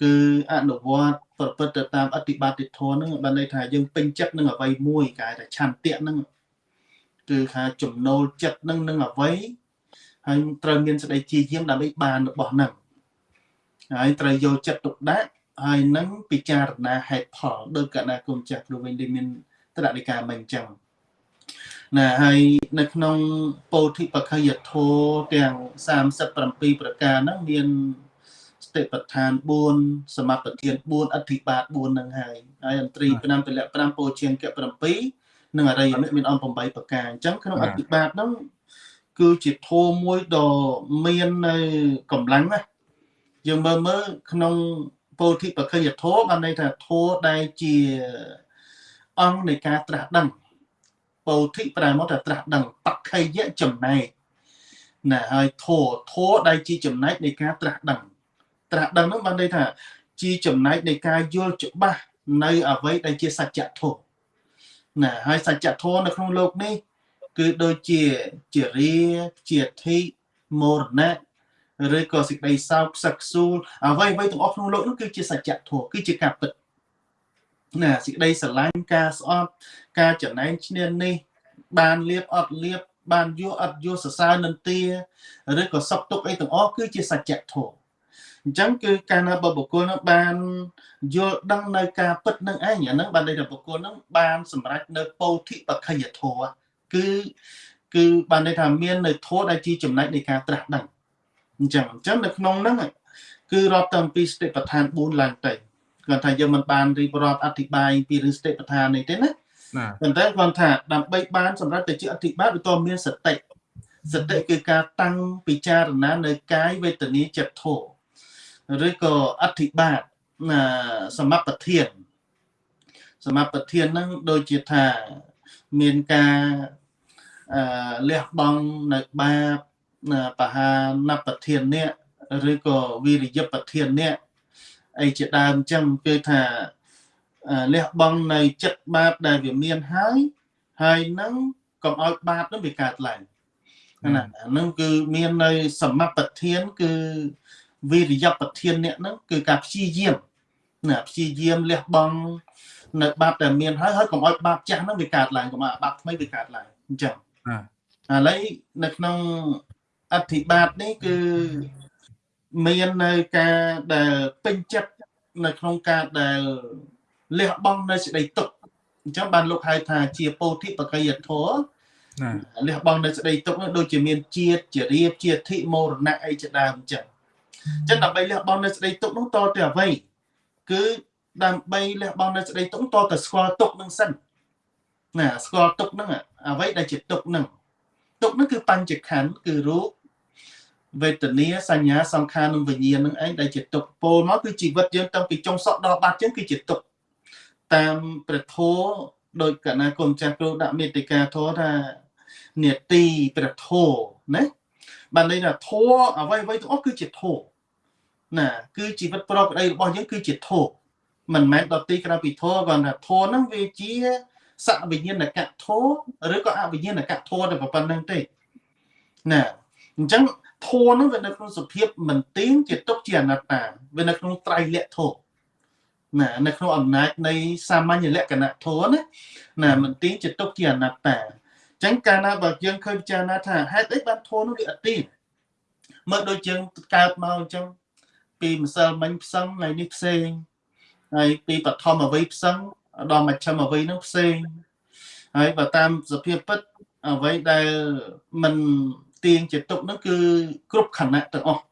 គឺអនុវត្តប្រព្រឹត្តទៅតាមអតិបត្តិធម៌ហ្នឹងបានន័យថាយើងពេញចិត្តនឹងអ្វីមួយគេថាឆន្ទៈហ្នឹងគឺថាចំណូលចិត្តនឹងនឹងអ្វីហើយត្រូវមានសេចក្តីជាយាមដើម្បីបានរបស់ហ្នឹងហើយត្រូវយកចិត្តទុកដាក់ហើយនឹងពិចារណាហេតុផលដោយកណាគុំចាស់គ្រូវិញដែលមានតរណិកាមិនអញ្ចឹងណាហើយនៅក្នុងពោធិបខយធោទាំង37ប្រការហ្នឹងមាន ស្តិប្បដ្ឋាន4សមបទាន4អធិបាត4ហ្នឹងហើយហើយអន្ត្រី5ពលៈ5ពោជាងក7និងអរិយមិមានអង្គ8ប្រការអញ្ចឹងក្នុងអធិបាតហ្នឹងគឺជាធម៌មួយដ៏មាននៅកម្លាំងណាយើងមើលមើលក្នុងពោធិបខយធោបានន័យថាធម៌ដែលជាអង្គនៃការត្រាស់ដឹងពោធិប្រែមកថាត្រាស់ដឹងបក្ខយៈចំណែកណាហើយធោធោដែលជាចំណែកនៃការត្រាស់ដឹង ត្រាស់ដឹងនោះបានន័យថាជាចំណែកនៃការយល់ច្បាស់នៅអ្វីដែលជាសច្ចធម៌ណាហើយសច្ចធម៌នៅក្នុងលោកនេះ គឺដូចជាជារាជាធិមរណៈឬក៏សេចក្តីសោកសឹកសួលអ្វីអ្វីទាំងអស់ក្នុងលោកនោះគឺជាសច្ចធម៌គឺជាការពិតណាសេចក្តីស្រឡាញ់ការស្អប់ការចំណែងឈ្នាននេះ បានលៀបអត់លៀបបានយល់អត់យល់សរសើរនន្ទាឬក៏សົບទុកអីទាំងអស់គឺជាសច្ចធម៌ អញ្ចឹងគឺកាលណាបើបុគ្គលនោះបានយល់ដឹងនៅការពិតនឹងឯងអាហ្នឹងបានន័យថាបុគ្គលនោះបានសម្រេចនៅពោធិបក្ខយធម៌គឺគឺបានន័យថាមាននៅធម៌ដែលជាចំណែកនៃការត្រាស់ដឹងអញ្ចឹងអញ្ចឹងនៅក្នុងហ្នឹងគឺរាប់តាំងពីសតិប្បដ្ឋាន4ឡើងទៅគាត់ថាយើងមិនបានរៀបរាប់អធិប្បាយពីរឿងសតិប្បដ្ឋាននេះទេណាណាប៉ុន្តែគាត់ថាដើម្បីបានសម្រាប់ទៅជាអធិប្បាយវាតមានសតិសតិគឺការតាំងពិចារណានៅកាយវេទនាចិត្តធម៌ ឬក៏អធិបាទណាសមបធានសមបធានហ្នឹងដូចជាថាមានការអឺលះបង់នៅបាបបហានបធាននេះឬក៏វិរិយបធាននេះអីជាដើមអញ្ចឹងគឺថាលះបង់នៅចិត្តបាបដែលវាមានហើយហើយនឹងកុំឲ្យបាបនឹងវាកើតឡើងណាហ្នឹងគឺមាននៅសមបធានគឺ វិរិយបធានអ្នកហ្នឹងគឺការព្យាយាមណាព្យាយាមលះបង់នៅបាបដែលមានហើយហើយកុំឲ្យបាបចាស់ហ្នឹងវាកើតឡើងកុំឲ្យបាបថ្មីវាកើតឡើងអញ្ចឹងឥឡូវនៅក្នុងអធិបាទនេះគឺមាននៅការដែលពេញចិត្តនៅក្នុងការដែលលះបង់នៅសេចក្តីទុក្ខអញ្ចឹងបានលោកហៅថាជាពោធិបកយធម៌លះបង់នៅសេចក្តីទុក្ខនោះដូចជាមានជាតិជារៀបជាធិមរណៈអីជាដើមអញ្ចឹង អញ្ចឹងដើម្បីលះបង់នៅសេចក្តីទុក្ខនោះតទៅអ្វីគឺដើម្បីលះបង់នៅសេចក្តីទុក្ខតទៅស្គាល់ទុក្ខនឹងសិនណាស្គាល់ទុក្ខនឹងអ្វីដែលជាទុក្ខនឹងទុក្ខនឹងគឺបញ្ចខណ្ឌគឺរូបវេទនាសញ្ញាសង្ខារនិងវិញ្ញាណនឹងឯងដែលជាទុក្ខពោលមកគឺជីវិតយើងតាំងពីចុងសក់ដល់បាត់ចឹងគឺជាទុក្ខតាមព្រះធម៌ដោយកណាគុំចាស់គ្រូដាក់មេតិកាធម៌ថានេតិព្រះធម៌ណាបានន័យថាធម៌អ្វីអ្វីទាំងអស់គឺជាធម៌ ណាគឺជីវិតប្រកបដីរបស់យើងគឺជាធម៌មិនមែនដទីក្រៅពីធម៌គាត់ថាធម៌ហ្នឹងវាជាសវិញ្ញាណកៈធម៌ឬក៏អវិញ្ញាណកៈធម៌តែប៉ុណ្្នឹងទេណាអញ្ចឹងធម៌ហ្នឹងវានៅក្នុងសភាពមិនទៀងជាទុកជាអនត្តាវានៅក្នុងត្រៃលក្ខធម៌ណានៅក្នុងអំណាចនៃសាមញ្ញលក្ខណៈធម៌ណាណាមិនទៀងជាទុកជាអនត្តាអញ្ចឹងកាលណាបើយើងឃើញពិចារណាថាហេតុអីបានធម៌នោះវាអត់ទៀងមើលដូចយើងកើតមកអញ្ចឹង ពីម្សិលមិញផ្សឹងថ្ងៃនេះផ្សេងហើយពីបឋមអវ័យផ្សឹងដល់មជ្ឈិមអវ័យនឹងផ្សេងហើយបើតាមសភាពពិតអ្វីដែលមិនទៀងជាទុកនោះគឺគ្រប់ខណៈទាំងអស់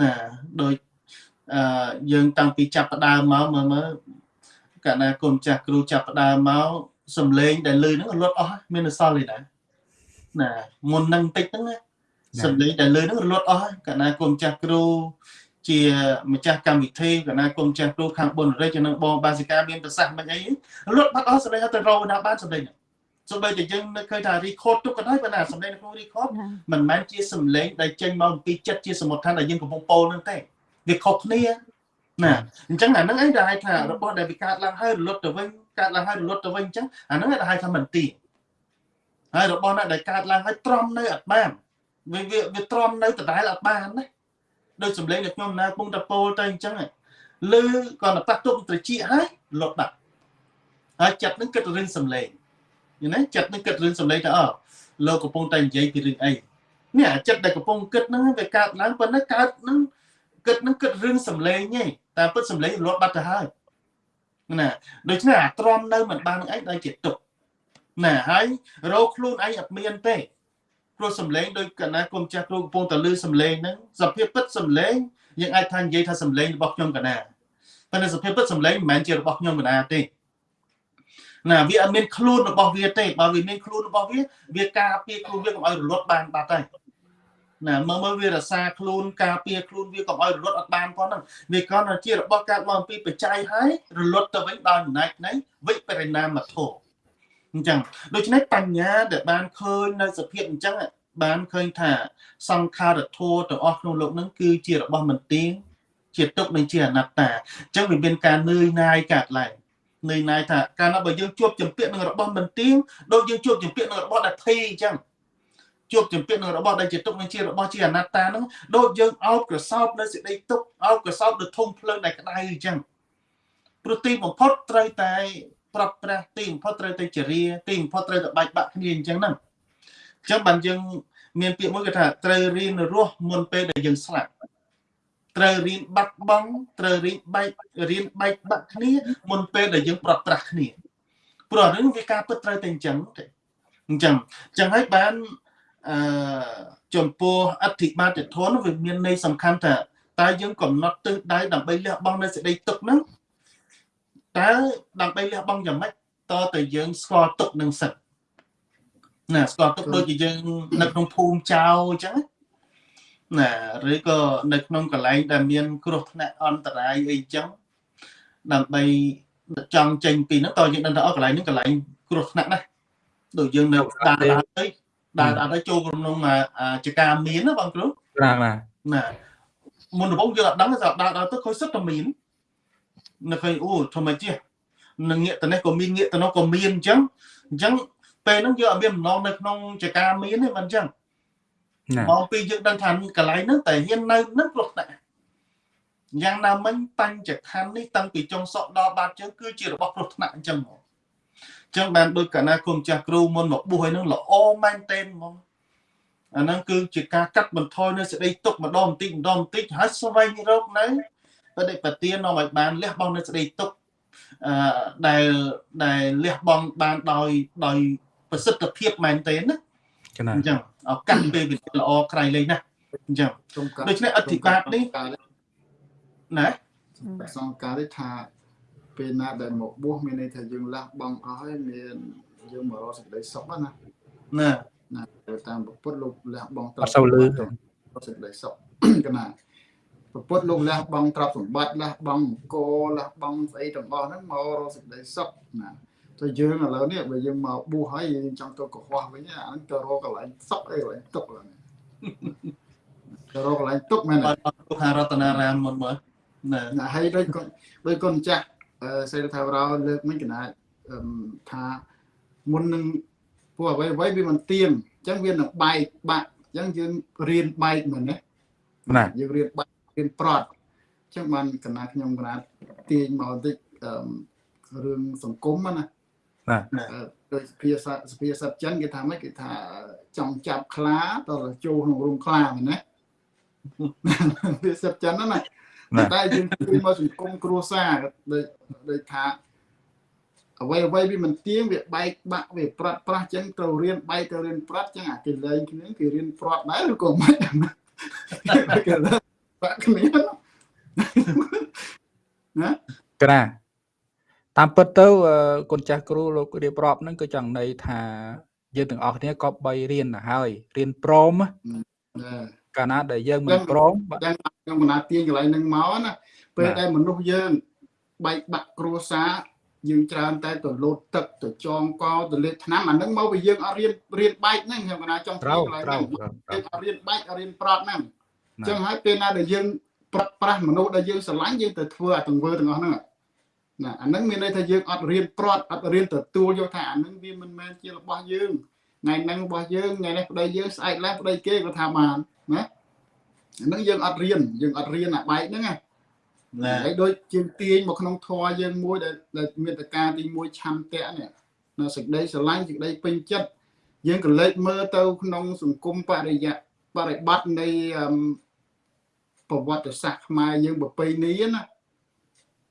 ណាដោយអឺយើងតាំងពីចាប់ផ្ដើមមកមើលមើលកាលណាគុំចាស់គ្រូចាប់ផ្ដើមមកសំឡេងដែលលឺហ្នឹងលត់អស់មានអសល់ទេណាណាមុននឹងតិចហ្នឹងណាសំឡេងដែលលឺហ្នឹងរលត់អស់កាលណាគុំចាស់គ្រូ ជាម្ចាស់កម្មវិធីកណាគុំចាស់គ្រូខាងបុនរិទ្ធនិងបងបាសិកាមានប្រសាសន៍មិនអីលត់បាត់អស់សម្លេងទៅរកណាបានសម្លេងសូម្បីតែយើងនៅឃើញថា record ទុកក៏ដោយប៉ុន្តែសម្លេងនៅក្នុង record មិនមែនជាសម្លេងដែលចេញមកពីចិត្តជាសមុទ្រឋានដែលយើងកំពុងពោលនឹងទេវាខុសគ្នាណាអញ្ចឹងអាហ្នឹងឯងដែលហៅថារបស់ដែលវាកើតឡើងហើយរលត់ទៅវិញកើតឡើងហើយរលត់ទៅវិញអញ្ចឹងអាហ្នឹងឯងដែលហៅថាមិនទីហើយរបស់ណាដែលកើតឡើងហើយទ្រាំនៅអត់បានវាវាទ្រាំនៅដដែលអត់បានណា ដោយសម្លេងដែលខ្ញុំណាពងតពោលទៅអញ្ចឹងឮគាត់តែប៉ះទុកត្រចៀកហើយលត់ដាក់ហើយចិត្តនឹងគិតរឿងសម្លេងយល់ទេចិត្តនឹងគិតរឿងសម្លេងថាអលោកកំពុងតែនិយាយពីរឿងអីនេះអាចិត្តដែលកំពុងគិតហ្នឹងវាកើតឡើងប៉ុន្តែកើតហ្នឹងគិតហ្នឹងគិតរឿងសម្លេងទេតែពិតសម្លេងលត់បាត់ទៅហើយណាដូច្នេះអាទ្រាំនៅមិនបាននឹងឯងដែលជាទុកណាហើយរោខ្លួនឯងអត់មានទេ ព្រោះសំឡេងដូចកណាគុំចាស់គ្រូកំពុងតែលឺសំឡេងហ្នឹងសភាពពិតសំឡេងយើងអាចថានិយាយថាសំឡេងរបស់ខ្ញុំកណាប៉ុន្តែសភាពពិតសំឡេងមិនមែនជារបស់ខ្ញុំកណាទេណាវាអត់មានខ្លួនរបស់វាទេបើវាមានខ្លួនរបស់វាវាការពារខ្លួនវាកុំឲ្យរលត់បានបាត់ហើយណាមើលមើលវារសាខ្លួនការពារខ្លួនវាកុំឲ្យរលត់អត់បានផងហ្នឹងវាគ្រាន់តែជារបស់កើតមកអំពីបច្ច័យហើយរលត់ទៅវិញដោយអំណាចនៃវិបរិណាមធម៌ អញ្ចឹងដូច្នេះបញ្ញាដែលបានឃើញនៅសភាពអញ្ចឹងបានឃើញថាសង្ខារធัวទាំងអស់ក្នុងលោកនឹងគឺជារបស់មិនទៀងជាទុកនិងជាអនត្តាអញ្ចឹងវាមានការនឿយណាយកាត់ឡើងនឿយណាយថាកាលណាបើយើងជួបចម្ពាក់នឹងរបស់មិនទៀងដូចយើងជួបចម្ពាក់នឹងរបស់ដែលភ័យអញ្ចឹងជួបចម្ពាក់នឹងរបស់ដែលជាទុកនិងជារបស់ជាអនត្តាហ្នឹងដូចយើងអោបក្រសោបនៅសេចក្តីទុកអោបក្រសោបនៅធុងភ្លើងដែលក្តៅអញ្ចឹងព្រោះទីបំផុតត្រូវតែ ប្រាប់ប្រាស់ទីបំផុតត្រូវតែចរិយាទីបំផុតត្រូវតែបែកបាក់គ្នាអញ្ចឹងហ្នឹងអញ្ចឹងបានយើងមានពាក្យមួយគេថាត្រូវរៀនរស់មុនពេលដែលយើងស្លាប់ត្រូវរៀនបាត់បង់ត្រូវរៀនបែករៀនបែកបាក់គ្នាមុនពេលដែលយើងប្រត់ប្រាស់គ្នាព្រោះរឿងវាការពិតត្រូវតែអញ្ចឹងទេអញ្ចឹងអញ្ចឹងហើយបានអឺចំពោះអធិបាតិធនវាមានន័យសំខាន់ថាតើយើងកំណត់ទិសដៅដើម្បីលះបង់នៅសេចក្តីទុកហ្នឹង តើដើម្បីលះបង់យ៉ាងម៉េចតើតើយើងស្គាល់ទុកនឹងសិទ្ធណាស្គាល់ទុកដូចជាយើងនៅក្នុងភូមិចៅអញ្ចឹងណាឬក៏នៅក្នុងកន្លែងដែលមាន គ្រោះថ្នាក់អន្តរាយអីចឹងដើម្បីចង់ចេញពីហ្នឹងតើយើងដឹងថាអស់កន្លែងហ្នឹងកន្លែងគ្រោះថ្នាក់ណាដូចយើងនៅដើរដើរទៅដើរដើរទៅចូលក្នុងចការមានណាបងគ្រូណាណាណាមុនដំបូងយើងអត់ដឹងថាដើរដើរទៅឃើញសិតតែមាន នៅឃើញអូធម្មជាតិនឹងងាកទៅនេះក៏មានងាកទៅនោះក៏មានអញ្ចឹងអញ្ចឹងពេលហ្នឹងយើងអត់មានបំណងនៅក្នុងចការមានទេមិនអញ្ចឹងមកពីយើងដឹងថាកន្លែងហ្នឹងតែហ៊ាននៅនឹងគ្រោះថ្នាក់យ៉ាងណាមិញបញ្ចខណ្ឌនេះតាំងពីចុងសក់ដល់បាតជើងគឺជារបស់គ្រោះថ្នាក់អញ្ចឹងមកអញ្ចឹងបានដូចកណាគុំចាស់គ្រូមុនមកបួសឲ្យនឹងល្អមែនតេនហ្មងអាហ្នឹងគឺជាការកាត់បន្ថយនៅសេចក្តីទុកម្ដងបន្តិចម្ដងបន្តិចហើយស្វែងរកនៅ បដិបទាននាំឲ្យបានលះបង់នៅសេចក្តីទុកអឺដែលដែលលះបង់បានដោយដោយប្រសិទ្ធភាពមែនទេណាអញ្ចឹងឱកាសពេលវិទ្យាល្អក្រៃលែងណាស់អញ្ចឹងដូច្នេះអធិបាតនេះណាសង្ការនេះថាពេលណាដែលមកបួសមានន័យថាយើងលះបង់អស់ហើយមានយើងមករកសេចក្តីសុខណាណាណាតាមពុទ្ធលោកលះបង់ត្រឹមសូវលឺសេចក្តីសុខកណា ពុទ្ធលោកលះបង់ទ្រព្យសម្បត្តិលះបង់អង្គលះបង់ស្អីទាំងអស់ហ្នឹងមករកសេចក្តីសុខណាទៅយើងឥឡូវនេះបើយើងមកបួសហើយយើងចង់ទៅកុហកវិញអាហ្នឹងទៅរកកន្លែងសុខអីកន្លែងទុកហ្នឹងទៅរកកន្លែងទុកមែនទេទុកហារតនារាមមុនមើលណាហើយដូចដូចកូនចាស់សេដ្ឋាវរោលើកមិញកណាថាមុននឹងពួកអ្វីអ្វីវាមិនទៀងអញ្ចឹងវានឹងបែកបាក់អញ្ចឹងយើងរៀនបែកមែនទេណាយើងរៀនបែក រៀនប្រត់អញ្ចឹងបានកណាខ្ញុំកណាទាញមកបន្តិចរឿងសង្គមណាណាដោយភាសាភាសាចិនគេថាម៉េចគេថាចង់ចាប់ខ្លាតរចូលក្នុងរោងខ្លាមែនទេភាសាចិនណាតែយើងគឺមកសង្គមគ្រួសារដូចដូចថាអ្វីអ្វីវាមិនទៀងវាបែកបាក់វាប្រាត់ប្រាស់ចឹងត្រូវរៀនបែកទៅរៀនប្រាត់ចឹងអាគេលេងគ្នាគេរៀនប្រាត់ដែរឬក៏មិនគេ បាក់គ្នាណាក្រាតាមពិតទៅគុណចាស់គ្រូលោករៀបរាប់ហ្នឹងគឺចង់ន័យថាយើងទាំងអស់គ្នាក៏បីរៀនទៅហើយរៀនព្រមកាលណាដែលយើងមិនព្រមយ៉ាងខ្ញុំកណាទាញកន្លែងហ្នឹងមកណាពេលដែលមនុស្សយើងបែកបាក់គ្រួសារយើងច្រើនតែទៅលោតទឹកទៅចងកទៅលេបឆ្នាំអាហ្នឹងមកពីយើងអត់រៀនរៀនបែកហ្នឹងខ្ញុំកណាចង់ទាញកន្លែងហ្នឹងយើងអត់រៀនបែកអត់រៀនប្រត់ហ្នឹង អញ្ចឹងហើយពេលណាដែលយើងប្រត់ប្រាស់មនុស្សដែលយើងស្រឡាញ់យើងទៅធ្វើអាទង្វើទាំងអស់ហ្នឹងណាអាហ្នឹងមានន័យថាយើងអត់រៀនប្រត់អត់រៀនទទួលយកថាអាហ្នឹងវាមិនមែនជារបស់យើងថ្ងៃហ្នឹងរបស់យើងថ្ងៃនេះប្តីយើងស្អែកឡើងប្តីគេក៏ថាបានណាអាហ្នឹងយើងអត់រៀនយើងអត់រៀនអាបែកហ្នឹងណាហើយដូចជាងទាញមកក្នុងធម៌យើងមួយដែលមានតកាទី1ឆន្ទៈនេះនៅសេចក្តីស្រឡាញ់សេចក្តីពេញចិត្តយើងក៏លេចមើលទៅក្នុងសង្គមបរិយៈបរិបត្តិនៃ ប្រវត្តិសាស្ត្រខ្មែរយើងប្រពៃណីណា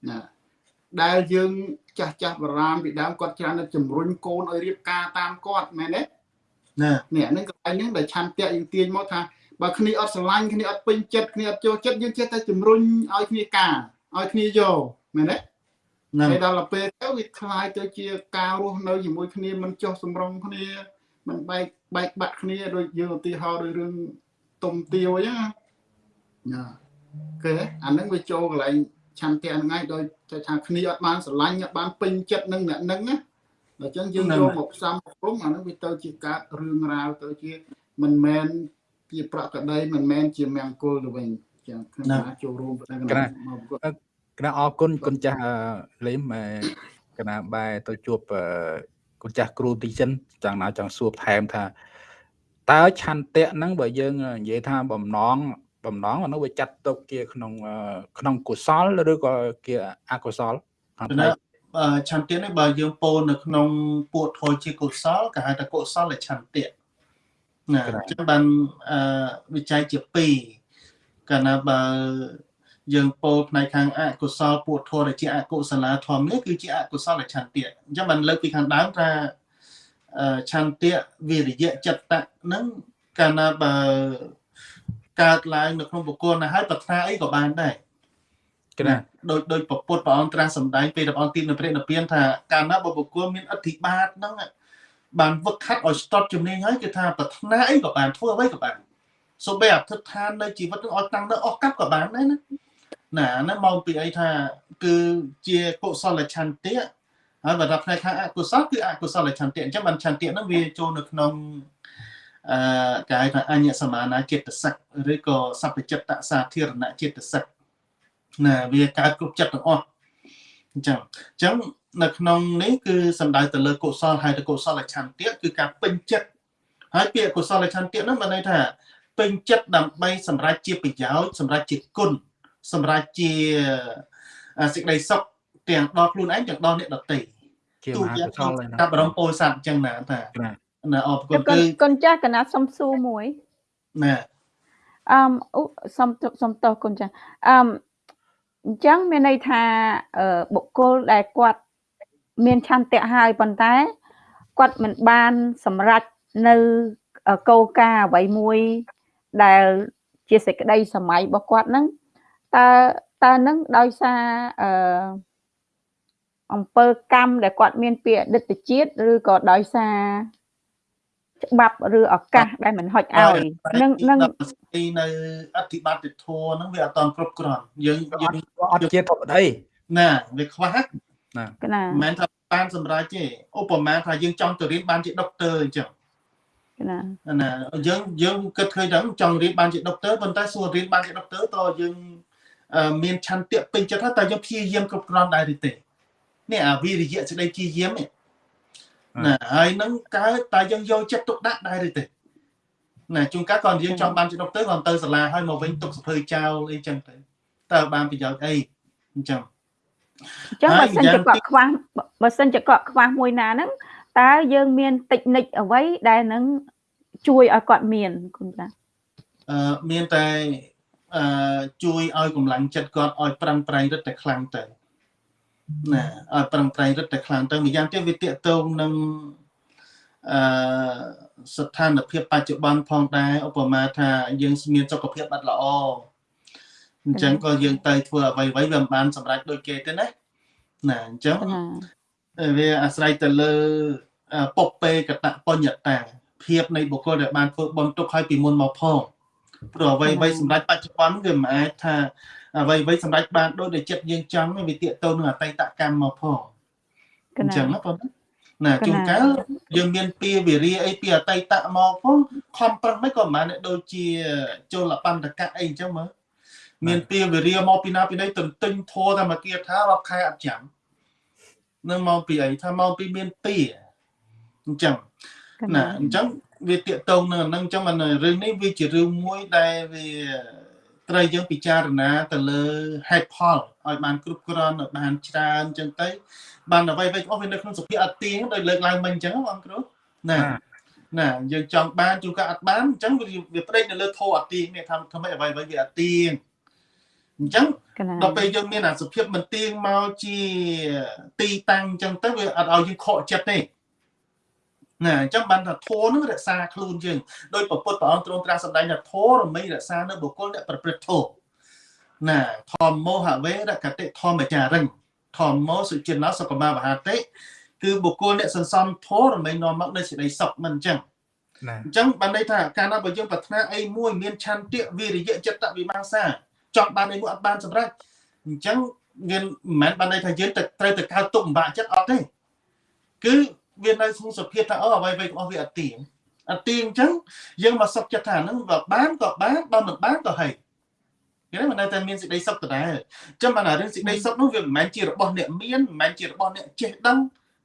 ណាដែលយើងចាស់ចាស់បរាមពីដើមគាត់ច្រើនតែជំរុញកូនឲ្យរៀបការតាមគាត់មែនទេណានេះហ្នឹងកន្លែងហ្នឹងដែលឆន្ទៈយើងទាញមកថាបើគ្នាអត់ស្រឡាញ់គ្នាអត់ពេញចិត្តគ្នាអត់ចូលចិត្តយើងចេះតែជំរុញឲ្យគ្នាការឲ្យគ្នាយកមែនទេហើយដល់ពេលទៅវាคล้ายទៅជាការរស់នៅជាមួយគ្នាមិនចុះសម្រុងគ្នាមិនបែកបែកបាក់គ្នាដូចយើងឧទាហរណ៍ដូចរឿងទុំទាវអញ្ចឹងណា គេអាហ្នឹងវាចូលកន្លែងឆន្ទៈហ្នឹងឯងដោយថាគ្នាអត់បានស្រឡាញ់អត់បានពេញចិត្តនឹងអ្នកហ្នឹងណាអញ្ចឹងយើងយកមកផ្សំព្រមអាហ្នឹងវាទៅជាកើតរឿងរ៉ាវទៅជាមិនមែនជាប្រកក្តីមិនមែនជាមង្គលទៅវិញចាំខ្ញុំចូលរួមតែកណាមកប្រកបគណៈអរគុណគុណចាស់លេមគណៈបែទៅជួបគុណចាស់គ្រូទីចិនចង់ណាចង់សួរថែមថាតើឆន្ទៈហ្នឹងបើយើងនិយាយថាបំណង បំណងអានោះវាចាត់ទុកជាក្នុងក្នុងកុសលឬក៏ជាអកុសលខាងផ្នែកឆន្ទៈនេះបើយើងពោលនៅក្នុងពួតធយជាកុសលគេហៅថាកុសលឆន្ទៈណាអញ្ចឹងបានអឺវិច័យជា2កាលណាបើយើងពោលផ្នែកខាងអកុសលពួតធម៌ដែលជាអកុសលាធម៌នេះគឺជាអកុសលឆន្ទៈអញ្ចឹងបានលើកពីខាងដើមថាឆន្ទៈវិរិយៈចិត្តៈហ្នឹងកាលណាបើ កើតឡើងនៅក្នុងបុគ្គលណាហើយប្រាថ្នាអីក៏បានដែរគណាដោយដោយពពុទ្ធព្រះអង្គត្រាស់សម្ដែងពេលព្រះអង្គទីនៅព្រះនិព្វានថាកាលណាបុគ្គលមានអធិបាតហ្នឹងបានវឹកខាត់ឲ្យស្ទាត់ជំនាញហើយគឺថាប្រាថ្នាអីក៏បានធ្វើអ្វីក៏បានសូម្បីអធិដ្ឋាននៅជីវិតនឹងឲ្យតាំងនៅអស់កັບក៏បានដែរណាណាហ្នឹងមកពីអីថាគឺជាកុសលឆន្ទៈហើយបើដល់ផ្នែកខាងអកុសលគឺអកុសលឆន្ទៈអញ្ចឹងបានឆន្ទៈហ្នឹងវាចូលនៅក្នុង អឺគេហៅថាអញ្ញសមានាចិត្តសឹកឬក៏សព្វចិត្តសាធារណចិត្តសឹកណាវាកើតគ្រប់ចិត្តទាំងអស់អញ្ចឹងអញ្ចឹងនៅក្នុងនេះគឺសំដៅទៅលើកុសលហើយទៅកុសលឆន្ទៈគឺការពេញចិត្តហើយពាក្យកុសលឆន្ទៈហ្នឹងបានន័យថាពេញចិត្តដើម្បីសម្រេចជាប្រយោជន៍សម្រេចជាគុណសម្រេចជាសេចក្តីសុខទាំងដល់ខ្លួនឯងទាំងដល់អ្នកដទៃជាមហាកុសលកាប់រំពោស័តអញ្ចឹងណាថា ណាអរគុណគឺកូនចាស់កណាសំសួរមួយណាអឺសំសំតោះកូនចាស់អឺអញ្ចឹងមានន័យថាបុគ្គលដែលគាត់មានឆន្ទៈហើយប៉ុន្តែគាត់មិនបានសម្រេចនៅកោការអ្វីមួយដែលជាសេចក្តីសម័យរបស់គាត់ហ្នឹងតើតើនឹងដោយសារអឺអំពើកម្មដែលគាត់មានពីអតីតជាតិឬក៏ដោយសារ ច្បាប់ឬឱកាសដែលមិនហុចឲ្យនឹងនឹងនៅអធិបត្តិធម៌ហ្នឹងវាអត់តន់គ្រប់គ្រាន់យើងយើងអត់ជាធម្មតាណាវាខ្វះណាមិនមែនថាបានសម្រាប់ទេឧបមាថាយើងចង់ទៅរៀនបានជាដុកទ័រអញ្ចឹងណាណាយើងយើងគិតឃើញថាចង់រៀនបានជាដុកទ័រប៉ុន្តែសួររៀនបានជាដុកទ័រតើយើងមានឆន្ទៈពេញចិត្តថាតើយើងព្យាយាមគ្រប់គ្រាន់ដែរឬទេនេះអាវិរិយៈសេចក្តីព្យាយាមនេះ ណាហើយនឹងកើតតែយើងយកចិត្តទុកដាក់ដែរឬទេណាជួនកាលគាត់យើងចង់បានជាដុកទ័រគាត់ទៅសាលាហើយមកវិញទុកសភើចោលអីចឹងទៅតើបានប្រយោជន៍អីអញ្ចឹងអញ្ចឹងបើសិនជាគាត់ខ្វះបើសិនជាគាត់ខ្វះមួយណាហ្នឹងតើយើងមានតិចនិចអ្វីដែលនឹងជួយឲ្យគាត់មានគុណចាអឺមានតែអឺជួយឲ្យកម្លាំងចិត្តគាត់ឲ្យប្រឹងប្រែងរឹតតែខ្លាំងទៅ ណាឲ្យប្រឹងប្រែងរឹតតែខ្លាំងទៅម្យ៉ាងទៀតវាតកតងនឹងអឺស្ថានភាពបច្ចុប្បន្នផងដែរឧបមាថាយើងមានសុខភាពអត់ល្អអញ្ចឹងក៏យើងទៅធ្វើអ្វីៗវាមិនបានសម្រេចដូចគេទេណាណាអញ្ចឹងវាអាស្រ័យទៅលើពុបពេកតបញ្ញតាភាពនៃបុគ្គលដែលបានធ្វើបុណ្យទុកឲ្យពីមុនមកផងព្រោះអ្វីអ្វីសម្រាប់បច្ចុប្បន្នវាមិនអាចថា អ្វីអ្វីសម្រាប់បានដូចតែចិត្តយើងចង់វាទាកតូននឹងអតីតកម្មមកផងអញ្ចឹងណាបងណាជួនកាលយើងមានពីវិរិយអីពីអតីតមកផងខំប្រឹងមិនក៏មិនបានដូចជាចូលបណ្ឌកៈអីអញ្ចឹងមើលមានពីវិរិយមកពីណាពីណីទន្ទិញធัวតែមកគៀថារាប់ខែអត់ចាំនឹងមកពីអីថាមកពីមានពីអញ្ចឹងណាអញ្ចឹងវាតាកតងនឹងអានឹងអញ្ចឹងមិនរឿងនេះវាជារឿងមួយដែលវា ត្រូវយើងពិចារណាទៅលើហេតុផលឲ្យបានគ្រប់គ្រាន់ឲ្យបានច្រើនអញ្ចឹងទៅបានអ្វីៗអស់វានៅក្នុងសភាអត់ទៀងដោយលើកឡើងមិញអញ្ចឹងបងគ្រូណាណាយើងចង់បានជួនកាលអត់បានអញ្ចឹងវាផ្ដេកនៅលើធោអត់ទៀងនេះថាធ្វើម៉េចអ្វីៗវាអត់ទៀងអញ្ចឹងដល់ពេលយើងមានអាសភាពមិនទៀងមកជាទីតាំងអញ្ចឹងទៅវាអត់ឲ្យយើងខកចិត្តទេ ណាអញ្ចឹងបានថាធម៌នឹងរក្សាខ្លួនយើងដោយប្រពុតព្រះអង្គទ្រង់ត្រាស់សម្ដែងថាធម៌រមែងរក្សានៅបុគ្គលអ្នកប្រព្រឹត្តធម៌ណាធម្មោហវេរកតិធម្មចារិញធម្មោសុចិនោសុខមាវហតិគឺបុគ្គលអ្នកសន្សំធម៌រមែងនាំមកនៅសេចក្តីសុខមិនអញ្ចឹងអញ្ចឹងបានន័យថាកាលណាបើយើងប្រាថ្នាអីមួយមានឆន្ទៈវិរិយៈចិត្តវិមាសាចង់បានអីមួយអត់បានសម្រេចអញ្ចឹងមានមិនមែនបានន័យថាយើងត្រូវទៅកើតទុកម្បាក់ចិត្តអត់ទេគឺ វានៅក្នុងសភាពថាអូអ្វីអ្វីរបស់វាអត់ទៀងអត់ទៀងអញ្ចឹងយើងមកសុខចិត្តថាហ្នឹងបើបានក៏បានបើមិនបានក៏ហីឃគេមិននៅតែមានសេចក្តីសុខដដែលអញ្ចឹងបានរឿងសេចក្តីសុខនោះវាមិនមែនជារបស់អ្នកមានមិនមែនជារបស់អ្នកចេះដឹង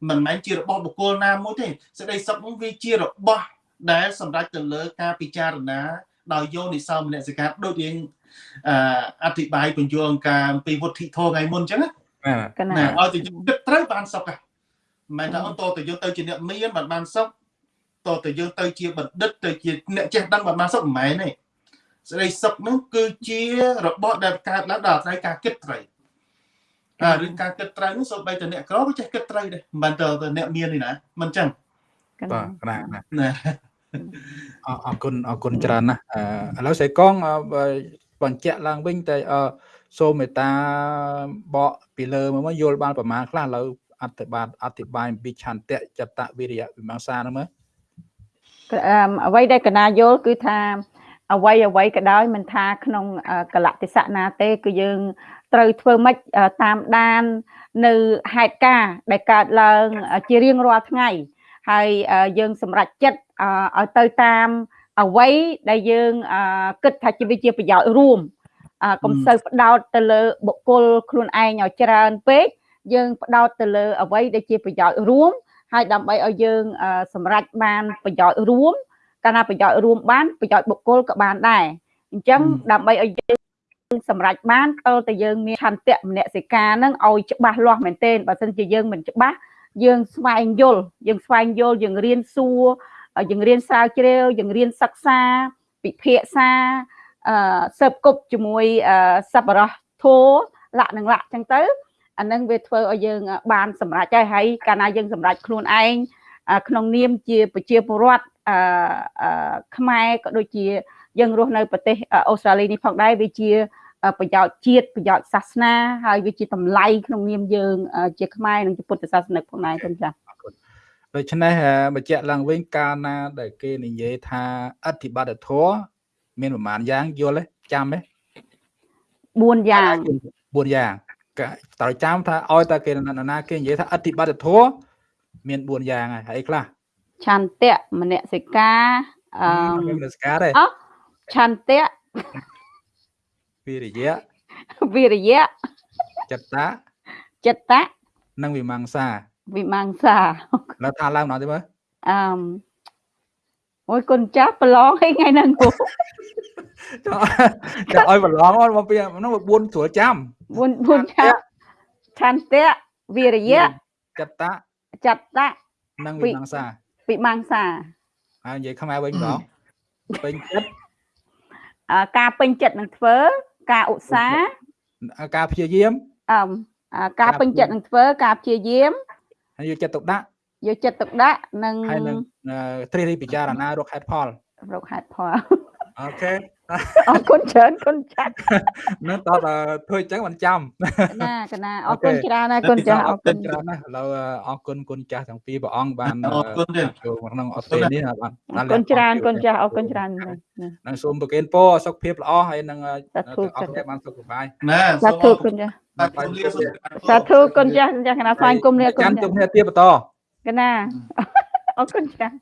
មិនមែនជារបស់បុគ្គលណាមួយទេសេចក្តីសុខនោះវាជារបស់ដែលសម្រាប់ទៅលើការពិចារណាដោយយោនិសោមនសិកាដូចយើងអអធិប្បាយបញ្យល់ការអំពីវុទ្ធិធម៌ថ្ងៃមុនអញ្ចឹងណាបាទកណាណាឲ្យទៅយើងគិតត្រូវបានសុខហ่ะ មិនថាអូនតទៅយើងទៅជាអ្នកមានបានបានសុខតទៅយើងទៅជាបណ្ឌិតទៅជាអ្នកចេះដឹងបានបានសុខមិនមែនទេសេចក្តីសុខនោះគឺជារបស់ដែលកើតឡើងដោយអាស្រ័យការគិតត្រូវអារឿងការគិតត្រូវនោះសូម្បីតែអ្នកក្រក៏ចេះគិតត្រូវដែរមិនទៅតែអ្នកមាននេះណាមិនអញ្ចឹងកបាទណាកណាណាណាអរអរគុណអរគុណច្រើនណាស់អឺឥឡូវស្រីកងអឺបើបញ្ជាក់ឡើងវិញតែអឺសូមមេត្តាបកពីលើមកមកយល់បានប្រមាណខ្លះឥឡូវ អធិប្បាយអធិប្បាយអំពីឆន្ទៈចតវិរិយវិមង្សាហ្នឹងមើលអឺអ្វីដែលកណាយល់គឺថាអ្វីអ្វីក៏ដោយមិនថាក្នុងអឺកលៈទេសៈណាទេ គឺយើងត្រូវធ្វើម៉េចអឺតាមដាន នៅហេតុការណ៍ដែលកើតឡើងអឺជារៀងរាល់ថ្ងៃ ហើយអឺយើងសម្រេចចិត្តអឺឲ្យទៅតាមអ្វីដែលយើងអឺគិតថាជាវាជាប្រយោជន៍រួមអឺកុំសូវផ្ដោតទៅលើបុគ្គលខ្លួនឯងឲ្យច្រើនពេក យើងផ្ដោតទៅលើអ្វីដែលជាប្រយោជន៍រួមហើយដើម្បីឲ្យយើងអឺសម្រេចបានប្រយោជន៍រួមកាលណាប្រយោជន៍រួមបានប្រយោជន៍បុគ្គលក៏បានដែរអញ្ចឹងដើម្បីឲ្យយើងសម្រេចបានតើតើយើងមានឆន្ទៈមនសិការហ្នឹងឲ្យច្បាស់លាស់មែនទែនបើមិនជាយើងមិនច្បាស់យើងស្វែងយល់យើងស្វែងយល់យើងរៀនសួរយើងរៀនស្រាវជ្រាវយើងរៀនសិក្សាពិភាក្សាអឺសើបគប់ជាមួយអឺសប្បុរសធัวលក្ខនឹងលក្ខចឹងទៅ អានឹងវាធ្វើឲ្យយើង បានសម្រេចហើយហើយកាលណាយើងសម្រេចខ្លួនឯងក្នុងនាមជាប្រជាពលរដ្ឋអឺខ្មែរក៏ដូចជា យើងរស់នៅប្រទេសអូស្ត្រាលីនេះផងដែរវាជាប្រយោជន៍ជាតិប្រយោជន៍សាសនាហើយវាជាតម្លៃក្នុងនាមយើង ជាខ្មែរនិងជាពុទ្ធសាសនិកផងដែរគុណចា៎ដូច្នេះបញ្ជាក់ឡើងវិញកាលណាដែលគេនិយាយថាអធិបត្តិធម៌មានប្រមាណយ៉ាងយល់ទេចាំទេ4យ៉ាង4យ៉ាងក៏ ត្រូវចាំថាឲ្យតែគេណាណាគេនិយាយថាអធិបត្តិធម៌មាន4យ៉ាងហើយហើយខ្លះឆន្ទៈមនសិការអឺមាននស្ការទេអឆន្ទៈវិរិយៈវិរិយៈចិត្តៈចិត្តៈនិងវិមង្សាវិមង្សាឥឡូវថាឡើងម្ដងទៀតមើលអឺ អូយគុណចាស់ប្រឡងឲ្យថ្ងៃហ្នឹងគូចាំឲ្យប្រឡងមកពីហ្នឹង4ស្រួលចាំ4 4ឆាឆន្ទៈវិរិយៈចិត្តៈចិត្តៈនិងវិមង្សាវិមង្សាហើយនិយាយខ្មែរវិញម្ដងពេញចិត្តអឺការពេញចិត្តនឹងធ្វើ ការឧស្សាហ៍ការព្យាយាមអឺអឺការពេញចិត្តនឹងធ្វើ ការព្យាយាមហើយយកចិត្តទុកដាក់ យកចិត្តទុកដាក់និងហើយនឹងត្រិះរិះពិចារណារកហេតុផលរកហេតុផលអូខេអរគុណច្រើនគុណចាស់នឹងតើធ្វើអញ្ចឹងមិនចាំណាកណាអរគុណច្រើនណាស់គុណចាស់អរគុណច្រើនណាស់ឥឡូវអរគុណគុណចាស់ទាំងពីរព្រះអង្គបានអរគុណទៀតចូលមកក្នុងអត់ទេនេះបានអរគុណច្រើនគុណចាស់អរគុណច្រើនណាស់នឹងសូមប្រគេនពរសុខភាពល្អហើយនឹងសាធុទាំងអស់គ្នាបានសុខសប្បាយណាសាធុគុណចាស់សាធុលាសូមសាធុគុណចាស់ចាស់កណាស្វែងគុំលាគុណចាំចាជួបស់គ្នាទៀតបន្ត កណាអរគុណចាស់